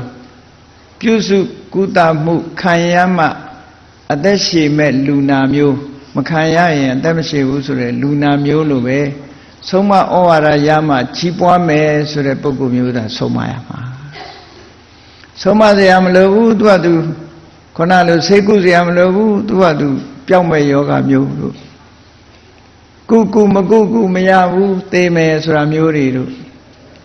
ပြုစုကုသမှုခံရမှအသက်ရှည်မဲ့လူနာမျိုး မခံရရင်အသက်မရှိဘူးဆိုရယ်လူနာမျိုးလိုပဲ ဆုံးမဩဝါဒရမှကြီးပွားမယ်ဆိုတဲ့ပုဂ္ဂိုလ်မျိုးသာဆုံးမရမှာဆုံးမစရာမလိုဘူးသူကသူခုနလိုစိတ်ကုစရာမလိုဘူးသူကသူပျောက်မဲ့ယောဂမျိုးတို့ကုကုမကုကုမရဘူးသေမယ်ဆိုတာမျိုးတွေတို့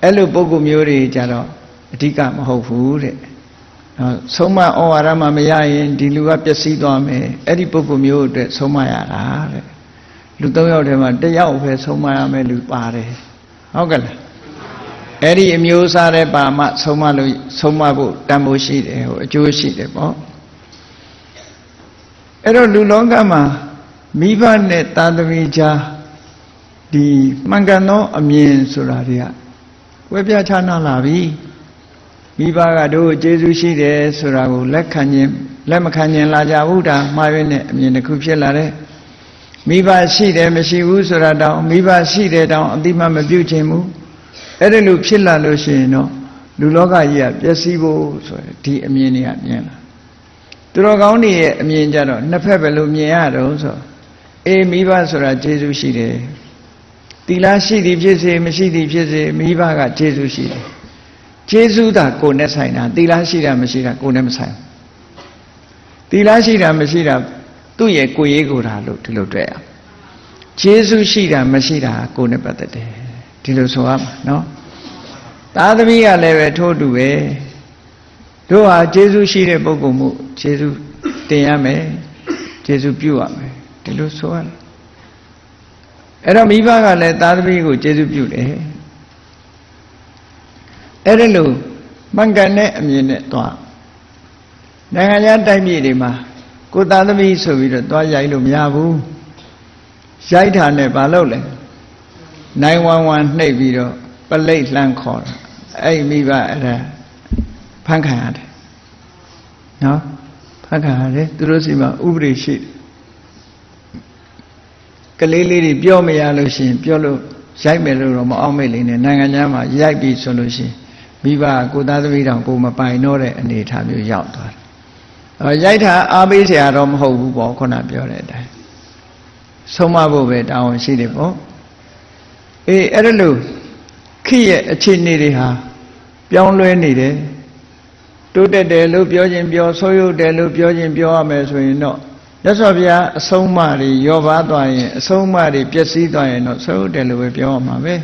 အဲ့လိုပုဂ္ဂိုလ်မျိုးတွေကြတော့အဓိကမဟုတ်ဘူးတဲ့နော်ဆုံးမဩဝါဒမှမရရင်ဒီလူကပျက်စီးသွားမယ်အဲ့ဒီပုဂ္ဂိုလ်မျိုးအတွက်ဆုံးမရတာတဲ့ လူ၃ယောက်ထဲမှာတစ်ယောက်ပဲဆုံးမရမယ်လူပါတယ်ဟုတ်ကဲ့လားအဲ့ဒီအမျိုးစားတဲ့ပါမဆုံးမလို့ဆုံးမဖို့တန်ဖိုးရှိတယ်ဟိုအကျိုးရှိတယ်ပေါ့အဲ့တော့လူလောကမှာမိဘနဲ့တာသမီကြားဒီမှန်ကန်သောအမြင်ဆိုတာတွေကဝဲပြချနာလာပြီမိဘကတို့ကျေးဇူးရှိတယ်ဆိုတာကိုလက်ခံခြင်းလက်မခံခြင်းလာကြဘူးဒါမှားရင်းနဲ့အမြင်တစ်ခုဖြစ်လာတယ် မိဘရှိတယ်မရှိဘူးဆိုတာတောင်မိဘရှိတယ်တောင်အတိမမပြုတ်ခြင်းဘူးအဲ့ဒါလို့ဖြစ်လာလို့ရှိရင်တော့လူလောကကြီးကပျက်စီးဖို့ဆိုရယ်ဒီအမြင်တွေကမြင်လာသူတော်ကောင်းတွေရဲ့အမြင်ကြတော့နှစ်ဖက်ပဲလို့မြင်ရတော့ဆိုအေးမိဘဆိုတာကျေးဇူးရှိတယ်တီလားရှိသည်ဖြစ်စေမရှိသည်ဖြစ်စေမိဘကကျေးဇူးရှိတယ်ကျေးဇူးသာကိုယ်နဲ့ဆိုင်တာတီလားရှိတာမရှိတာကိုယ်နဲ့မဆိုင်တီလားရှိတာမရှိတာ သူ့ရဲ့ကိုယ်ရေးကိုယ်တာလို့ဒီလိုတွေ့ရကျေးဇူးရှိတာမရှိတာကိုယ်နဲ့ပတ်သက်တယ်ဒီလိုဆိုရမှာနော်သာသမီကလည်းပဲထို့တူပဲတို့ဟာကျေးဇူးရှိတဲ့ပုဂ္ဂိုလ်မှုကျေးဇူးတင်ရမယ်ကျေးဇူးပြုရမယ်ဒီလိုဆိုရတယ်အဲ့တော့မိဘကလည်းသာသမီကိုကျေးဇူးပြုတယ်အဲ့ဒါလို့မှန်ကန်တဲ့အမြင်နဲ့သွားနိုင်ငံခြားတိုက်ပြည်တွေမှာ ကိုသာသမီဆိုပြီးတော့သွားရိုက်လို့မရဘူးရိုက်တာနဲ့ဘာလုပ်လဲနိုင်ဝမ်ဝမ်နှိပ်ပြီးတော့ပလိတ်လှမ်းခေါ်တာအဲ့မိဘအဲ့ဒါဖန်ခံရတယ်နော်ဖန်ခံရတယ်သူတို့စီမှာဥပဒေရှိတယ်ကလေးလေးတွေပြောမရလို့ရှိရင်ပြောလို့ရိုက်မယ်လို့တော့မအောင်မေ့လိမ့်နဲ့နိုင်ငံခြားမှာရိုက်ပြီဆိုလို့ရှိရင်မိဘကိုသားသမီးတောင်ကိုမပိုင်တော့တဲ့အနေအထားမျိုးရောက်သွားတယ်။အဲ ရိုက်တာအားပေးเสียတော့မဟုတ်ဘူးပေါ့ခုနပြောတဲ့အတိုင်းဆုံးမဖို့ပဲတောင်းရှိတယ်ပေါ့။အေးအဲ့ဒါလို့ခိရဲ့အခြေအနေတွေဟာပြောင်းလဲနေတယ်။တိုးတက်တယ်လို့ပြောခြင်းပြောဆိုးရုပ်တယ်လို့ပြောခြင်းပြောရမယ်ဆိုရင်တော့မြတ်စွာဘုရားအဆုံးအမတွေရောပါသွားရင်အဆုံးအမတွေပျက်စီးသွားရင်တော့ဆိုးတယ်လို့ပဲပြောရမှာပဲ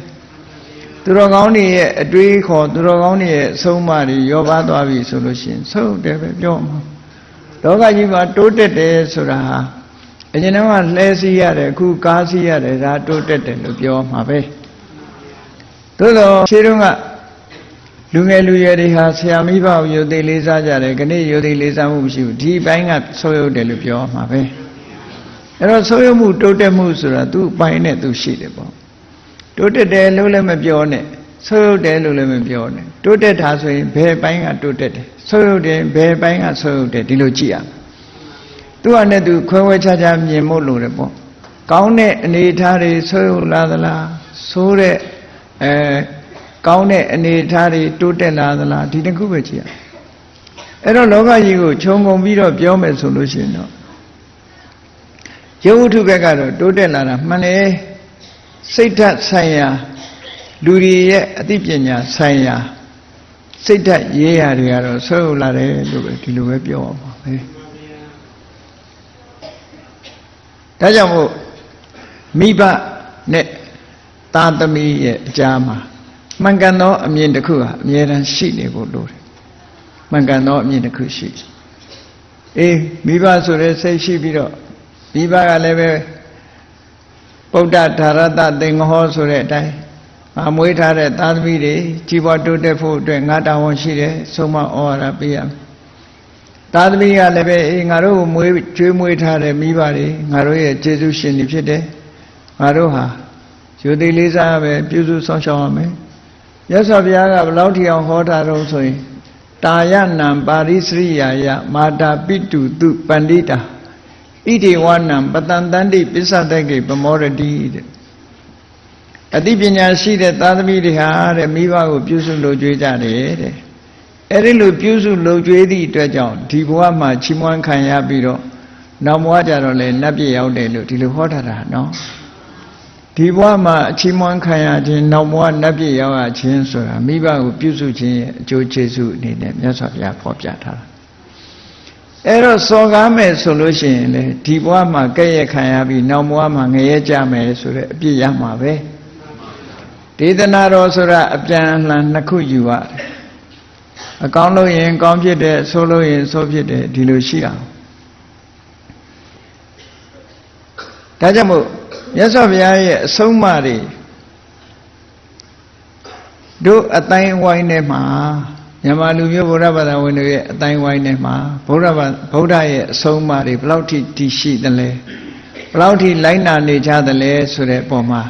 သူတော်ကောင်းတွေရဲ့အတွေးခေါ်သူတော်ကောင်းတွေရဲ့အဆုံးအမတွေရောပါသွားပြီဆိုလို့ရှိရင်ဆိုးတယ်ပဲပြောမှာ လောကကြီးမှာတိုးတက်တယ်ဆိုတာဟာအရင်ကလှဲစီးရတယ်အခုကားစီးရတယ်ဒါတိုးတက်တယ်လို့ပြောမှာပဲသို့တော့ခြေတုံးကလူငယ်လူရွယ်တွေဟာဆရာမိဘကိုယုတ်သေးလေးစားကြတယ်ခဏယုတ်သေးလေးစားမှုမရှိဘူးဒီဘိုင်းကဆိုးရုပ်တယ်လို့ပြောမှာပဲအဲ့တော့ဆိုးရုပ်မှုတိုးတက်မှုဆိုတာသူ့ဘိုင်းနဲ့သူရှိတယ်ပေါ့တိုးတက်တယ်လို့လည်းမပြောနဲ့ ဆိုးရုပ်တယ်လို့လည်းမပြောနဲ့တိုးတက်တာဆိုရင်ဘယ်ဘိုင်းကတိုးတက်တယ်ဆိုးရုပ်တယ်ဘယ်ဘိုင်းကဆိုးရုပ်တယ်ဒီလိုကြည့်ရမယ်သူကနဲ့သူခွဲဝဲခြားခြားမြင်ဖို့လိုတယ်ပေါ့ကောင်းတဲ့အနေအထားတွေဆိုးရုပ်လာသလားဆိုးတဲ့အဲကောင်းတဲ့အနေအထားတွေတိုးတက်လာသလားဒီတစ်ခုပဲကြည့်ရအဲ့တော့လောကကြီးကိုခြုံငုံပြီးတော့ပြောမယ်ဆိုလို့ရှိရင်တော့ရုပ်ဝတ္ထုဘက်ကတော့တိုးတက်လာတာမှန်တယ်စိတ်ဓာတ်ဆိုင်ရာ လူတွေရဲ့အသိပညာဆိုင်ရာစိတ်ဓာတ်ရေးရာတွေကတော့ဆွဲဟုတ်လာတယ်လို့ပဲဒီလိုပဲပြောအောင်ပါပဲဒါကြောင့်မို့မိဘနဲ့သားသမီးရဲ့အကြားမှာမှန်ကန်သောအမြင်တစ်ခုဟာအမြဲတမ်းရှိနေဖို့လိုတယ်မှန်ကန်သောအမြင်တစ်ခုရှိအေးမိဘဆိုတဲ့စိတ်ရှိပြီးတော့မိဘကလည်းပဲဗုဒ္ဓဓာရတသင်္ဃဟောဆိုတဲ့အတိုင်း ငါမွေးထားတဲ့သားသမီးတွေကြီးပွားတိုးတက်ဖို့အတွက်ငါတာဝန်ရှိတယ်ဆုံးမဩဝါဒပေးရမယ်သားသမီးကလည်းပဲအေးငါတို့ကိုမွေးကျွေးမွေးထားတဲ့မိဘတွေငါတို့ရဲ့ကျေးဇူးရှင်တွေဖြစ်တယ်ငါတို့ဟာယူသည်လေးစားပဲပြုစုဆောင်ရှောက်ရမယ်ရသော်ဘုရားကဘလောက်ထီအောင်ဟောတာတော့ဆိုရင်တာယနံပါရိစရိယာယမာတာပိတုတုပန္တိတာဣတိဝနံပတန်တန္တိပစ္စတကေပမောရတိတဲ့ အသိပညာရှိတဲ့သာသမီတွေဟာတဲ့မိဘကိုပြုစုလုပ်ကြွေးကြတယ်တဲ့အဲ့ဒီလိုပြုစုလုပ်ကြွေးသည့်အတွက်ကြောင့်ဒီဘဝမှာချီးမွမ်းခံရပြီးတော့နောက်ဘဝကြတော့လေနတ်ပြည်ရောက်တယ်လို့ဒီလိုဟောထားတာနော်ဒီဘဝမှာအချီးမွမ်းခံရခြင်းနောက်ဘဝနတ်ပြည်ရောက်ရခြင်းဆိုတာမိဘကိုပြုစုခြင်းရဲ့အကျိုးကျေးဇူးအနေနဲ့မြတ်စွာဘုရားဖော်ပြထားတာအဲ့တော့စော်ကားမယ်ဆိုလို့ရှိရင်လေဒီဘဝမှာကဲ့ရဲ့ခံရပြီးနောက်ဘဝမှာငရဲကြမယ်ဆိုတဲ့အပြစ်ရမှာပဲ ဒေသနာတော်ဆိုတာအပြန်အလှန်နှစ်ခုယူရတယ်အကောင်းလို့ရင်ကောင်းဖြစ်တယ်ဆိုးလို့ရင်ဆိုးဖြစ်တယ်ဒီလိုရှိအောင်ဒါကြောင့်မို့မြတ်စွာဘုရားရဲ့အဆုံးအမတွေတို့အတိုင်းဝိုင်းထဲမှာမြန်မာလူမျိုးဗုဒ္ဓဘာသာဝင်တွေရဲ့အတိုင်းဝိုင်းထဲမှာဗုဒ္ဓဘာဗုဒ္ဓရဲ့အဆုံးအမတွေဘယ်လောက်ထိတည်ရှိသလဲဘယ်လောက်ထိလိုက်နာနေကြသလဲဆိုတဲ့ပုံမှာ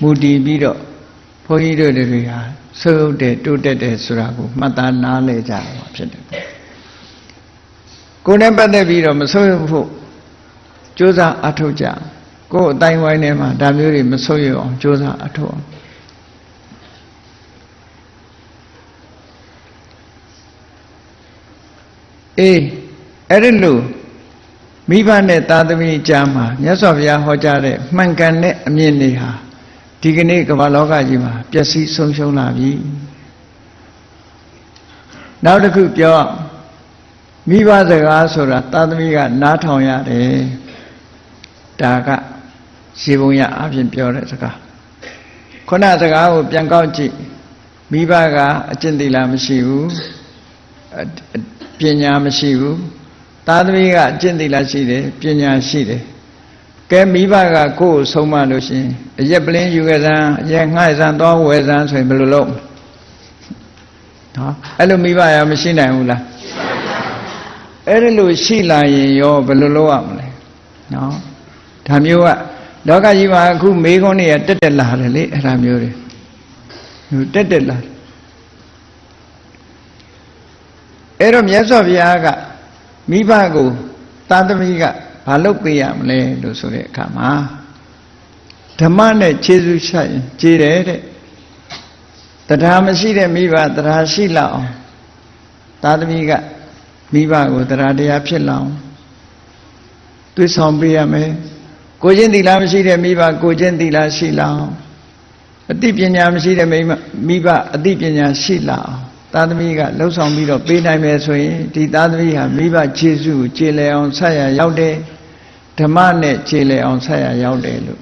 မူတည်ပြီးတော့ ဘုန်းကြီးတို့တွေဟာဆုပ်တဲ့တိုးတက်တယ်ဆိုတာကိုမှတ်သားနားလည်ကြရမှာဖြစ်တယ်ကိုယ်နဲ့ပတ်သက်ပြီးတော့မဆုပ်ဖို့ကြိုးစားအထောက်ကြကိုယ်အတိုင်းဝိုင်းထဲမှာဒါမျိုးတွေမဆုပ်ရအောင်ကြိုးစားအထောက်အောင်အေးအဲ့ဒီလိုမိဘနဲ့သားသမီးကြားမှာမြတ်စွာဘုရားဟောကြားတဲ့မှန်ကန်တဲ့အမြင်တွေဟာ ဒီကနေ့ကမ္ဘာလောကကြီးမှာပျက်စီးဆုံးရှုံးလာပြီနောက်တစ်ခုပြောမိဘစကားဆိုတာသားသမီးကနားထောင်ရတယ်ဒါကရေပုံရအပြင်ပြောတဲ့စကားခုနစကားကိုပြန်ကောက်ကြည့်မိဘကအကျင့်သီလမရှိဘူးပညာမရှိဘူးသားသမီးကအကျင့်သီလရှိတယ်ပညာရှိတယ် ကဲမိဘကကိုယ်ကိုဆုံးမလို့ရှိရင်အရက်ပလင်းယူခဲ့စမ်းအရက်ငှားစမ်းသွားဝယ်စမ်းဆိုရင်ဘယ်လိုလုပ်နော်အဲ့လိုမိဘရမရှိနိုင်ဘူးလားအဲ့ဒီလိုရှိလာရင်ရောဘယ်လိုလုပ်ရမလဲနော်ဒါမျိုးကလောကကြီးမှာအခုမေးခွန်းတွေကတက်တက်လာတယ်လေအဲ့ဒါမျိုးတွေတက်တက်လာအဲ့တော့မြတ်စွာဘုရားကမိဘကိုသာသမီက ဘာလုပ်ပေးရမလဲလို့ဆိုတဲ့အခါမှာဓမ္မနဲ့ခြေဆုချရင်ခြေတယ်တဲ့တရားမရှိတဲ့မိဘတရားရှိလောက်အောင်သာသမီကမိဘကိုတရားတရားဖြစ်လောက်သွေးဆောင်ပေးရမယ်ကိုချင်းသီလမရှိတဲ့မိဘကိုချင်းသီလရှိလောက်အသိပညာမရှိတဲ့မိမိဘအသိပညာရှိလောက်သားသမီးကလှုပ်ဆောင်ပြီးတော့ပေးနိုင်မယ်ဆိုရင်ဒီသားသမီးဟာမိဘခြေဆုကိုခြေလည်အောင်ဆက်ရရောက်တယ် ဓမ္မနဲ့ခြေလည်အောင်ဆက်ရရောက်တယ်လို့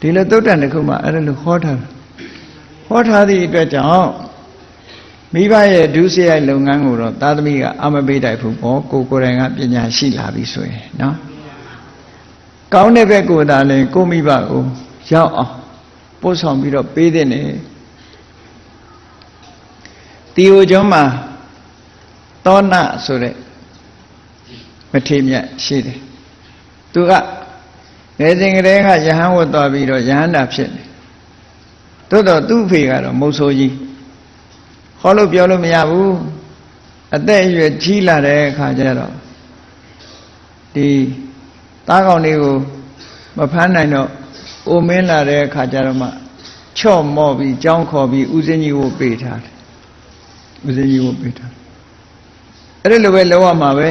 ဒီလိုသုတ်တန်တစ်ခုမှအဲ့ဒါလိုဟောထားဟောထားသည့်အတွက်ကြောင့်မိဘရဲ့ဒုစရိုက်လုပ်ငန်းကိုတော့သားသမီးကအမပေးတိုက်ဘူးပေါ့ကိုကိုယ်တိုင်ကပညာရှိလာပြီဆိုရင်နော်ကောင်းတဲ့ဘက်ကိုသာလဲကိုမိဘကိုရောက်အောင်ပို့ဆောင်ပြီးတော့ပေးတဲ့နေတီယိုကျွန်းမှာသောနဆိုတဲ့မထေမြတ်ရှိတယ် သူကငယ်စဉ်ကတည်းကယဟန်ဝတ်သွားပြီးတော့ယဟန္တာဖြစ်တယ်သို့တော့သူ့ဖေကတော့မုတ်ဆိုးကြီးဟောလို့ပြောလို့မရဘူးအသက်အရွယ်ကြီးလာတဲ့အခါကျတော့ဒီသားကောင်လေးကိုမဖမ်းနိုင်တော့အိုမင်းလာတဲ့အခါကျတော့မှချော့မော့ပြီးကြောင်းခေါ်ပြီးဥစဉ်ကြီးကိုပေးထားတယ်ဥစဉ်ကြီးကိုပေးထားအဲ့ဒီလိုပဲလောရမှာပဲ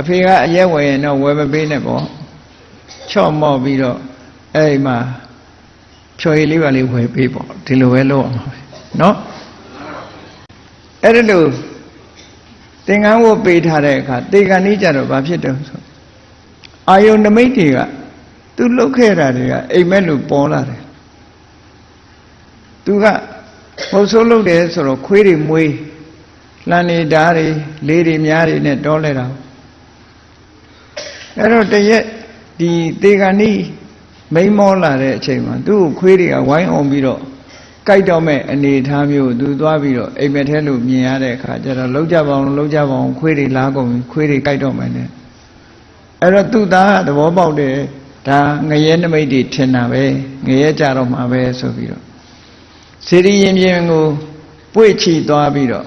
အဖေကအရက်ဝယ်ရင်တော့ဝယ်မပေးနဲ့ပေါ့ချော့မော့ပြီးတော့အဲ့ဒီမှာဖြော်ရည်လေးပါလေးဝယ်ပေးပေါ့ဒီလိုပဲလောရမှာပဲเนาะအဲ့ဒီလိုသင်္ကန်းဝတ်ပေးထားတဲ့အခါတေကန်ကြီးကြတော့ဘာဖြစ်တယ်ဆိုအာယုန်နမိတ်တွေကသူလှုပ်ခဲ့တာတွေကအိမ်မက်လို့ပေါ်လာတယ်သူကမဟုတ်ဆိုးလှုပ်တယ်ဆိုတော့ခွေးတွေမွေးလှန်နေဓာတ်တွေလေးတွေများတွေနဲ့တောလဲတာ အဲ့တော့တရက်ဒီတေဂဏီမိန်မောလာတဲ့အချိန်မှာသူ့ကိုခွေးတွေကဝိုင်းအောင်ပြီးတော့ကြိုက်တော့မဲ့အနေထားမျိုးသူသွားပြီးတော့အိမ်မက်ထဲလို့မြင်ရတဲ့အခါကျတော့လောက်ကြပါအောင်လောက်ကြပါအောင်ခွေးတွေလားကုန်ခွေးတွေကြိုက်တော့မယ်နဲ့အဲ့တော့သူ့သားကသဘောပေါက်တယ်ဒါငရဲနမိတ်တွေထင်တာပဲငရဲကြတော့မှာပဲဆိုပြီးတော့စေရီရင်ပြင်ကိုပွေ့ချီသွားပြီးတော့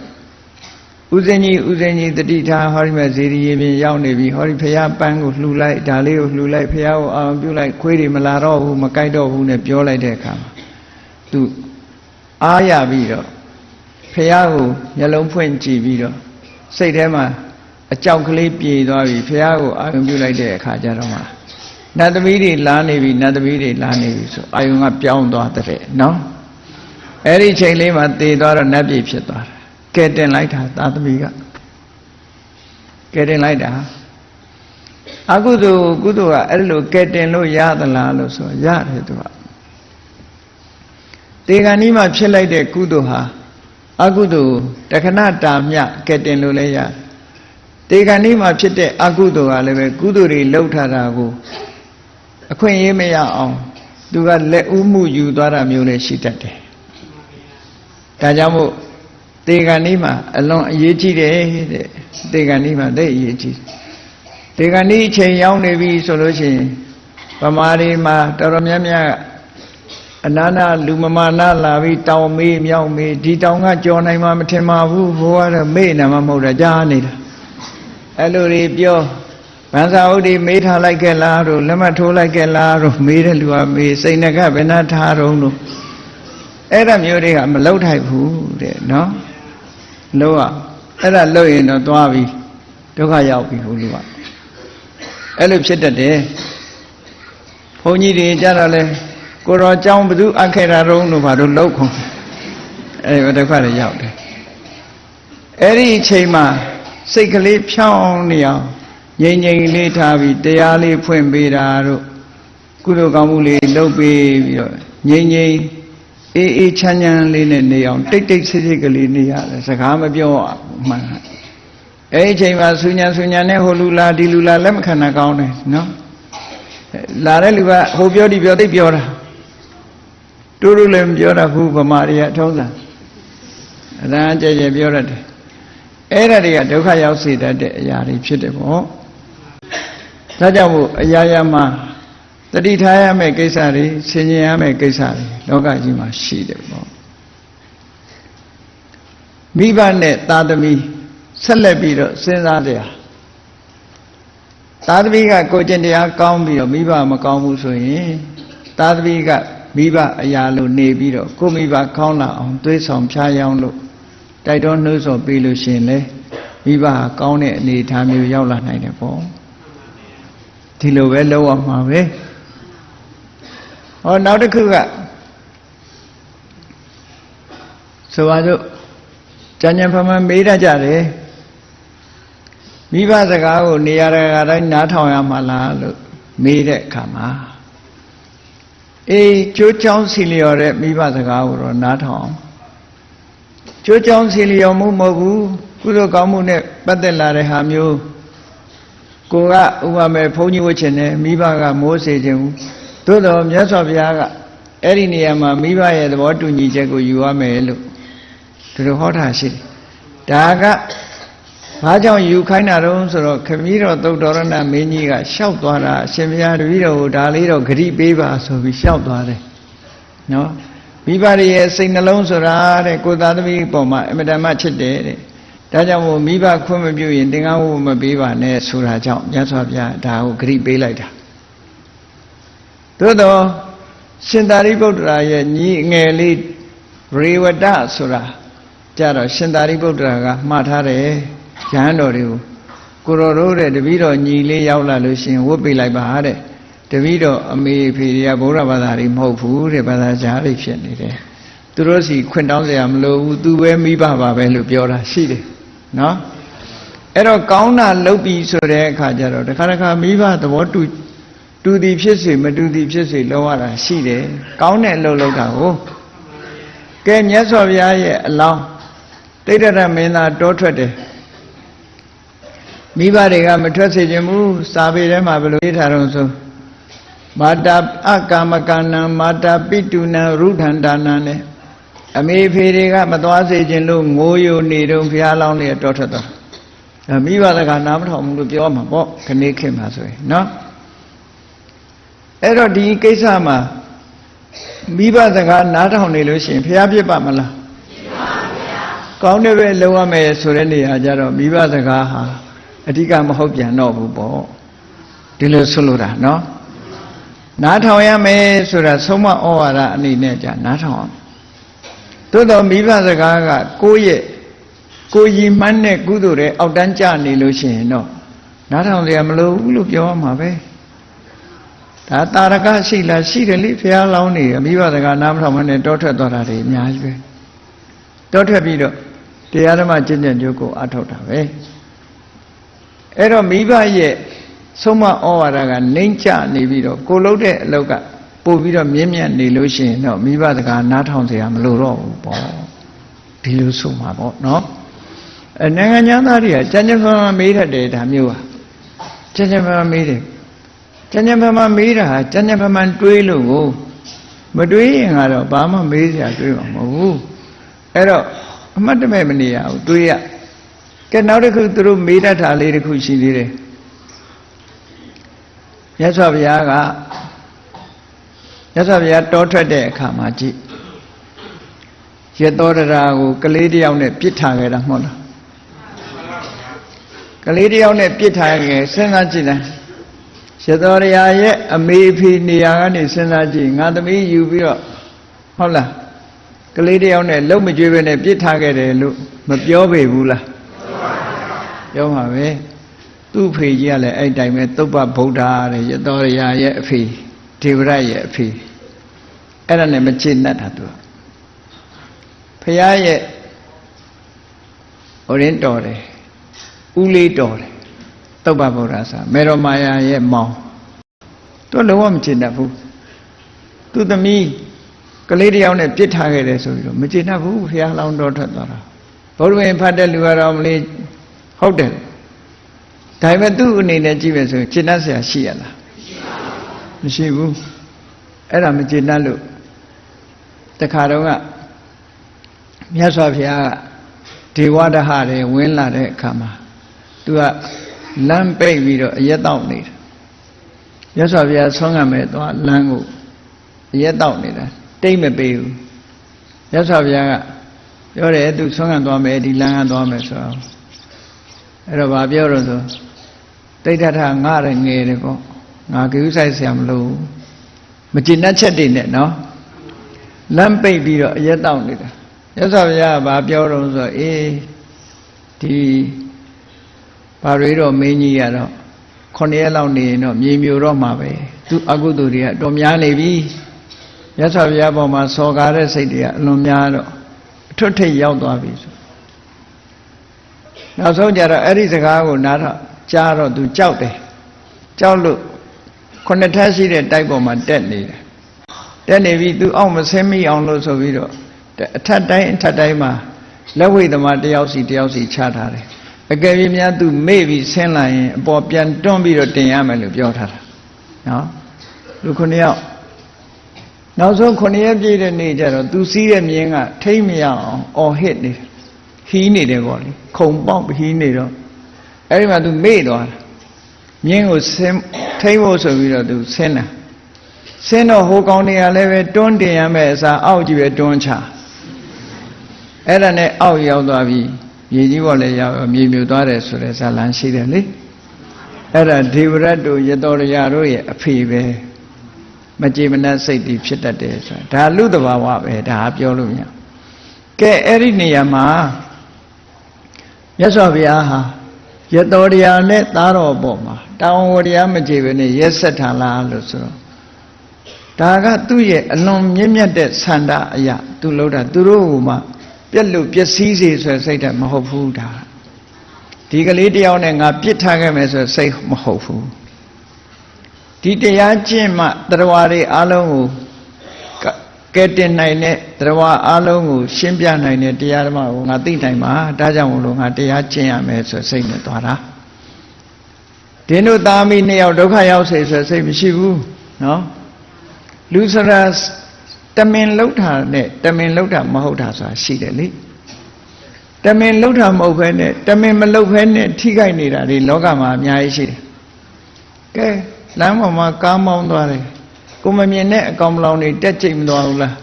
ဥစဉ်ကြီးဥစဉ်ကြီးတတိထားဟောဒီမဲ့ဇေဒီရင်ပြင်ရောက်နေပြီဟောဒီဖះပန်းကိုလှူလိုက်ဒါလေးကိုလှူလိုက်ဖះကိုအောင်ပြုလိုက်ခွေးတွေမလာတော့ဘူးမကြိုက်တော့ဘူးနဲ့ပြောလိုက်တဲ့အခါမှာသူအားရပြီးတော့ဖះကိုမျက်လုံးဖွင့်ကြည့်ပြီးတော့စိတ်ထဲမှာအကြောက်ကလေးပြေသွားပြီဖះကိုအာရုံပြုလိုက်တဲ့အခါကျတော့မှနတ်သမီးတွေလာနေပြီနတ်သမီးတွေလာနေပြီဆိုအာယုံကပြောင်းသွားတဲ့နော်အဲ့ဒီချိန်လေးမှာတည်သွားတော့နတ်ပြည်ဖြစ်သွားတယ် ကဲတင်လိုက်တာသာသမီကကဲတင်လိုက်တာအကုသိုလ်ကုသိုလ်ကအဲ့လိုကဲတင်လို့ရသလားလို့ဆိုရတယ်သူကတေဂန်ဒီမှာဖြစ်လိုက်တဲ့ကုသိုလ်ဟာအကုသိုလ်တခဏတာမြကဲတင်လို့လည်းရတယ်တေဂန်ဒီမှာဖြစ်တဲ့အကုသိုလ်ကလည်းပဲကုသိုလ်တွေလှုပ်ထားတာကိုအခွင့်အရေးမရအောင်သူကလက်ဦးမှုယူသွားတာမျိုးလည်းရှိတတ်တယ်။ဒါကြောင့်မို့ တေဂန်ဒီမှာအလွန်အရေးကြီးတယ်တဲ့တေဂန်ဒီမှာသိအရေးကြီးတေဂန်ဒီအချိန်ရောက်နေပြီဆိုလို့ရှိရင်ဗမာတွေမှာတော်တော်များများအနာနာလူမမာနာလာပြီးတောင်မေးမြောက်မေးဒီတောင်ကကြော်နိုင်မှာမထင်ပါဘူးဘိုးကတော့မေ့နေမှာမဟုတ်တာကြားနေတာအဲ့လိုတွေပြောဗန်စာဥဒိမေးထားလိုက်ခဲ့လားတို့လက်မထိုးလိုက်ခဲ့လားတို့မေးတဲ့လူကမေးစိတ်ငကဘယ်နှထားတော့လို့အဲ့ဒါမျိုးတွေကမလောက်ထိုက်ဘူးတဲ့နော် လောကအဲ့ဒါလှုပ်ရင်တော့သွားပြီဒုက္ခရောက်ပြီဟိုလူကအဲ့လိုဖြစ်တတ်တယ်ဘုန်းကြီးတွေကြတော့လဲကိုတော်ကြောင်းဘသူအခေတာတုံးတို့ဘာလို့လှုပ်ခုံအဲ့ဒီဒုက္ခတွေရောက်တယ်အဲ့ဒီအချိန်မှာစိတ်ကလေးဖြောင်းနေအောင်ငြိမ်ငြိမ်လေးထားပြီးတရားလေးဖွင့်ပေးတာတို့ကုသိုလ်ကောင်းမှုလေးလုပ်ပေးပြီးတော့ငြိမ်ငြိမ် အေးအေးချမ်းချမ်းလေးနဲ့နေအောင်တိတ်တိတ်ဆိတ်ဆိတ်ကလေးနေရတယ်စကားမပြောမှန်အဲ့ဒီအချိန်မှာဆူညာဆူညာနဲ့ဟိုလူလာဒီလူလာလက်မခံတာကောင်းတယ်နော်လာတဲ့လူကဟိုပြောဒီပြောသိပြောတာတူတူလည်းမပြောတတ်ဘူးဗမာတွေကအထုံးစံအရန်ကြဲကြဲပြောတတ်တယ်အဲ့ဒါတွေကဒုက္ခရောက်စေတတ်တဲ့အရာတွေဖြစ်တယ်ပေါ့ဒါကြောင့်မို့အရာရာမှာ တတိထားရမယ့်ကိစ္စတွေဆင်ញင်ရမယ့်ကိစ္စတွေလောကကြီးမှာရှိတယ်ပေါ့မိဘနဲ့သားသမီးဆက်လက်ပြီးတော့စဉ်းစားကြရသားသမီးကကိုကျင့်တရားကောင်းပြီးတော့မိဘမကောင်းဘူးဆိုရင်သားသမီးကမိဘအရာလို့နေပြီးတော့ကိုမိဘကောင်းလာအောင်သွေးဆောင်ဖြားယောင်းလို့တိုက်တော်နှိုးဆော်ပေးလို့ရှင်လေမိဘဟာကောင်းတဲ့အနေအထားမျိုးရောက်လာနိုင်တယ်ပေါ့ဒီလိုပဲလုပ်ရမှာပဲ ဟောနောက်တစ်ခုကဆိုပါစို့ကြံ့ကြံ့ဖမှန်မေးတတ်ကြတယ်မိဘစကားကိုနေရာတကာတိုင်းနားထောင်ရမှာလားလို့မေးတဲ့အခါမှာအေးကြိုးချောင်းစီလျော်တဲ့မိဘစကားကိုတော့နားထောင်အောင်ကြိုးချောင်းစီလျော်မှုမဟုတ်ဘူးကုသိုလ်ကောင်းမှုနဲ့ပတ်သက်လာတဲ့ဟာမျိုးကိုကဥပမာဘုန်းကြီးဝတ်ချင်တယ်မိဘကမိုးစေခြင်းဘူး သို့တော်မြတ်စွာဘုရားကအဲ့ဒီနေရာမှာမိဘရဲ့သဘောတူညီချက်ကိုယူရမယ်လို့ဒီလိုဟောတာရှိတယ်ဒါကဘာကြောင့်ယူခိုင်းတာတုံးဆိုတော့ခမည်းတော်သုတ်တော်ရဏမင်းကြီးကရှောက်သွားတာအရှင်ဘုရားတပည့်တော်ကိုဒါလေးတော့ဂရိပေးပါဆိုပြီးရှောက်သွားတယ်နော်မိဘရဲ့စိတ်နှလုံးဆိုတာတဲ့ကိုသားသမီးပေါ်မှာအမတန်မှချစ်တယ်တဲ့ဒါကြောင့်မို့မိဘခွင့်မပြုရင်သင်္ကန်းဝတ်မပေးပါနဲ့ဆိုတာကြောင့်မြတ်စွာဘုရားဒါကိုဂရိပေးလိုက်တာ သို့တော့ရှင်သာရိပုတ္တရာရဲ့ညီငယ်လေးရေဝတဆိုတာကြတော့ရှင်သာရိပုတ္တရာကမှားထားတယ်ရဟန်းတော်တွေကိုကိုတော်တို့တဲ့တပည့်တော်ညီလေးရောက်လာလို့ရှင်ဝတ်ပေးလိုက်ပါတဲ့တပည့်တော်အမေဖေတွေကဗုဒ္ဓဘာသာတွေမဟုတ်ဘူးတဲ့ဘာသာကြားတွေဖြစ်နေတယ်သူတို့စီခွင့်တောင်းစရာမလိုဘူးသူပဲမိဘပါပဲလို့ပြောတာရှိတယ်နော်အဲ့တော့ကောင်းတာလုပ်ပြီဆိုတဲ့အခါကျတော့တခါတခါမိဘသဘောတူ တူသည်ဖြစ်စေမတူသည်ဖြစ်စေလောက်ရတာရှိတယ်ကောင်းတဲ့အလုပ်လုပ်တာကိုကဲမြတ်စွာဘုရားရဲ့အလောင်းတိဋ္ဌရမင်းသားတောထွက်တယ်မိဘတွေကမထွက်စေခြင်းဘူးစာပေထဲမှာဘယ်လိုရေးထားတော့ဆိုမာတာအကာမကဏံမာတာပိတုနံရုထန္တာနံနဲ့အမေဖေတွေကမသွားစေခြင်းလို့ငိုယိုနေတော့ဘုရားလောင်းလေးတောထွက်သွားမိဘတကနားမထောင်ဘူးလို့ပြောမှာပေါ့ခဏခေတ်မှာဆိုရင်နော် အဲ့တော့ဒီကိစ္စမှာမိဘစကားနားထောင်နေလို့ရှိရင်ဘုရားပြစ်ပါမလားပြစ်ပါဗျာကောင်းတဲ့ပဲလုံရမယ်ဆိုတဲ့နေရာကြတော့မိဘစကားဟာအဓိကမဟုတ်ပြန်တော့ဘူးပေါ့ဒီလိုဆိုလိုတာနော်နားထောင်ရမယ်ဆိုတာဆုံးမဩဝါဒအနေနဲ့じゃနားထောင်အောင်သို့တော်မိဘစကားကကိုယ့်ရဲ့ကိုယ်ရည်မှန်းတဲ့ကုသိုလ်တွေအောက်တန်းကျနေလို့ရှိရင်တော့နားထောင်စရာမလိုဘူးလို့ပြောရမှာပဲ ဒါတာရကရှိလားရှိတယ်လေဘုရားလောင်းနေအမိဘတကနားမထောင်မနဲ့တောထွက်သွားတာတွေအများကြီးပဲတောထွက်ပြီးတော့တရားဓမ္မကျင့်ကြံကြိုးကိုအထောက်တာပဲအဲ့တော့မိဘရဲ့ဆုံးမဩဝါဒကနှိမ့်ချနေပြီးတော့ကိုလုံးတဲ့အလောက်ကပို့ပြီးတော့မြင့်မြတ်နေလို့ရှိရင်တော့မိဘတကနားထောင်စရာမလိုတော့ဘူးပေါ့ဒီလိုဆိုမှာပေါ့နော်အနိုင်ငံသားတွေကကျန်ကျန်မာမာမေးတတ်တယ်ဒါမျိုးဟာကျန်ကျန်မာမာမေးတယ် ကြံ့ကြံ့ဖန်ဖန်မေးတာဟာကြံ့ကြံ့ဖန်ဖန်တွေးလို့ကိုမတွေးရင်ကတော့ဘာမှမေးစရာတွေးမှာမဟုတ်ဘူးအဲ့တော့အမှတ်တမဲ့မနေရဘူးတွေးရကဲနောက်တစ်ခုသူတို့မေးတတ်တာလေးတစ်ခုရှိသေးတယ်မြတ်စွာဘုရားကမြတ်စွာဘုရားတောထွက်တဲ့အခါမှာကြည့်ရသောတရာကိုကလေးတယောက်နဲ့ပြစ်ထားခဲ့တာမဟုတ်လားကလေးတယောက်နဲ့ပြစ်ထားခဲ့စဉ်းစားကြည့်တယ် ရသောတရာရဲ့အမေအဖေနေရာကနေစဉ်းစားကြည့်ငါသမီးယူပြီးတော့ဟုတ်လားကလေးတယောက်နဲ့လုံမကြွေးပဲနဲ့ပြစ်ထားခဲ့တယ်လို့မပြောပေဘူးလားပြောပါပဲသူ့ဖေကြီးကလည်းအဲ့တိုင်းပဲသုပ္ပဗုဒ္ဓတဲ့ရသောရရဲ့အဖေဒေဝရရဲ့အဖေအဲ့ဒါနဲ့မချေနှက်တာသူဖះရဲ့ဟိုရင်တော်တယ်ဥလေးတော်တယ် သုပ္ပဗုဒ္ဓဆိုမေရမာယာရဲ့မောင်သူလုံးဝမချေနှက်ဘူးသူသမီးကလေးတယောက်နဲ့ပြစ်ထားခဲ့တယ်ဆိုပြီးတော့မချေနှက်ဘူးဖះလောင်းတော်ထွက်သွားတာဘုရားဝင်ဖတ်တဲ့လူကတော့မလေးဟုတ်တယ်ဒါပေမဲ့သူ့အနေနဲ့ကြည့်မယ်ဆိုရင်ကျေနပ်စရာရှိရလားမရှိဘူးအဲ့ဒါမကျေနပ်လို့တခါတော့ကမြတ်စွာဘုရားကဒေဝဒဟတွေဝင်လာတဲ့အခါမှာသူက လမ်းပိတ်ပြီးတော့အရက်တောက်နေတာမြတ်စွာဘုရားဆွမ်းကမဲ့သွားလမ်းကိုအရက်တောက်နေတာတိတ်မပေးဘူးမြတ်စွာဘုရားကပြောတယ်သူဆွမ်းကသွားမယ်ဒီလမ်းကသွားမယ်ဆိုတော့အဲ့တော့ဗာပြောတော့ဆိုတိဋ္ဌထငါရငယ်တယ်ပေါ့ငါကိဥဆိုင်ဆရာမလို့မကျင်တတ်ချက်တွေနဲ့နော်လမ်းပိတ်ပြီးတော့အရက်တောက်နေတာရသော်ဘုရားကဘာပြောတော့ဆိုအေးဒီ ဘာတွေတော့မင်းကြီးရတော့ခုနှစ်ရက်လောက်နေရင်တော့မြေမြူတော့မှာပဲသူအကုသိုလ်တွေကတော်များနေပြီရသော်ဘုရားပေါ်မှာစော်ကားတဲ့စိတ်တွေကအလွန်များတော့အထွတ်ထိပ်ရောက်သွားပြီဆိုနောက်ဆုံးကြတော့အဲ့ဒီစကားကိုနားတော့ကြားတော့သူကြောက်တယ်ကြောက်လို့ခုနှစ်ထပ်ရှိတဲ့တိုက်ပေါ်မှာတက်နေတယ်တက်နေပြီးသူအောက်မဆင်းမိအောင်လို့ဆိုပြီးတော့အထက်တိုင်းအထက်တိုင်းမှာလက်ဝိသမားတယောက်စီတယောက်စီချထားတယ် အကယ်၍များသူမေ့ပြီးဆင်းလာရင်အပေါ်ပြန်တွန်းပြီးတော့တင်ရမယ်လို့ပြောထားတာနော်လူခုနှစ်ယောက်နောက်ဆုံးခုနှစ်ရက်ပြည့်တဲ့နေ့ကျတော့သူစီးတဲ့မြင်းကထိမ့်မရအောင်အော်ဟစ်နေတယ်ဟီးနေတယ်ပေါ့လေခုံပေါက်ဟီးနေတော့အဲ့ဒီမှာ तू မေ့သွားတာမြင်းကိုဆင်းထိမ့်ဖို့ဆိုပြီးတော့ तू ဆင်းတာဆင်းတော့ဟိုကောင်တွေကလည်းပဲတွန်းတင်ရမယ်အစားအောက်ကြီးပဲတွန်းချအဲ့ဒါနဲ့အောက်ရောက်သွားပြီး မြေကြီးပေါ်လည်းရောက်မြေမြူသွားတယ်ဆိုတဲ့ဇာလန်ရှိတယ်လေအဲ့ဒါဒေဝရတ်တို့ရတော်ရတို့ရဲ့အဖေပဲမကြေမနက်စိတ်တည်ဖြစ်တတ်တယ်ဆိုတာဒါလူတဘာဝပဲဒါပြောလို့မရကဲအဲ့ဒီနေရာမှာမြတ်စွာဘုရားဟာရတော်တရားနဲ့သားတော်ပေါ်မှာတောင်းဝတရားမကြည့်ပဲနဲ့ရက်ဆက်ထားလားလို့ဆိုတော့ဒါကသူ့ရဲ့အလွန်မြင့်မြတ်တဲ့ဆန္ဒအရာသူလို့တာသူတို့ကမှ ပြက်လို့ပျက်စီးစေဆိုစိတ်တည်းမဟုတ်ဘူးဒါဒီကလေးတယောက်နဲ့ငါပြစ်ထားခဲ့မယ်ဆိုစိတ်မဟုတ်ဘူးဒီတရားကျင့်မှတရားတွေအလုံးကိုကဲတင်နိုင်တဲ့တရားအလုံးကိုရှင်းပြနိုင်တဲ့တရားဓမ္မကိုငါသိနိုင်မှာဒါကြောင့်မလို့ငါတရားကျင့်ရမယ်ဆိုစိတ်နဲ့သွားတာဒင်းတို့သားမိနှစ်ယောက်ဒုက္ခရောက်စေဆိုစိတ်မရှိဘူးနော်လူစရာ တမင်လှုပ်တာနဲ့တမင်လှုပ်တာမဟုတ်တာဆိုတာရှိတယ်လေတမင်လှုပ်တာမဟုတ်ဘဲနဲ့တမင်မလှုပ်ဘဲနဲ့ထိခိုက်နေတာတွေလောကမှာအများကြီးရှိတယ်ကဲလမ်းပေါ်မှာကားမောင်းသွားတယ်ကိုမမြင်တဲ့အကောင်မလောင်တွေတက်ကြိတ်မသွားဘူးလား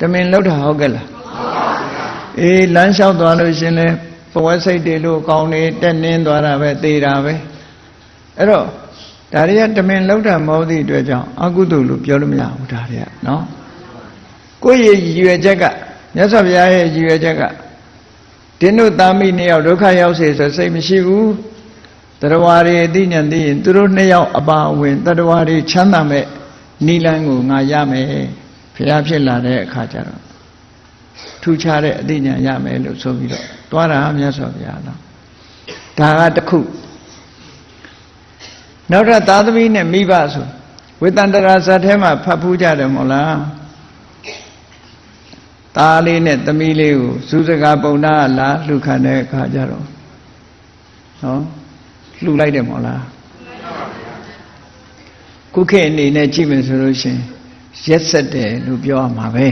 တမင်လှုပ်တာဟုတ်ကဲ့လားအေးလမ်းလျှောက်သွားလို့ရှင်လဲဘဝစိတ်တွေလို့အကောင်တွေတက်နင်းသွားတာပဲသေတာပဲအဲ့တော့ ဒါတွေကတမင်လောက်တာမဟုတ်သည့်အတွက်ကြောင့်အကုသိုလ်လို့ပြောလို့မရဘူးဒါတွေကနော်ကိုယ့်ရဲ့ရည်ရွယ်ချက်ကမြတ်စွာဘုရားရဲ့ရည်ရွယ်ချက်ကတင်းတို့သားမိနှစ်ယောက်ဒုက္ခရောက်စေဆိုစိတ်မရှိဘူးတတဝါတွေအသိဉာဏ်သိရင်သူတို့နှစ်ယောက်အပါအဝင်တတဝါတွေချမ်းသာမဲ့နိလန်းကိုငါရမယ်ဖျားဖြစ်လာတဲ့အခါကျတော့ထူခြားတဲ့အသိဉာဏ်ရမယ်လို့ဆိုပြီးတော့တွားတာမြတ်စွာဘုရားနော်ဒါကတစ်ခု နောက်ထပ်သာသမီနဲ့မိဘဆိုဝေတန္တရာဇတ်ထဲမှာဖတ်ဖူးကြတယ်မို့လားသားလေးနဲ့သမီးလေးကိုစူးစကားပုံနာလာလှူခံတဲ့အခါကျတော့နော်လှူလိုက်တယ်မို့လားခုခေတ်အနေနဲ့ကြည့်မယ်ဆိုလို့ရှင်ရက်ဆက်တယ်လို့ပြောရမှာပဲ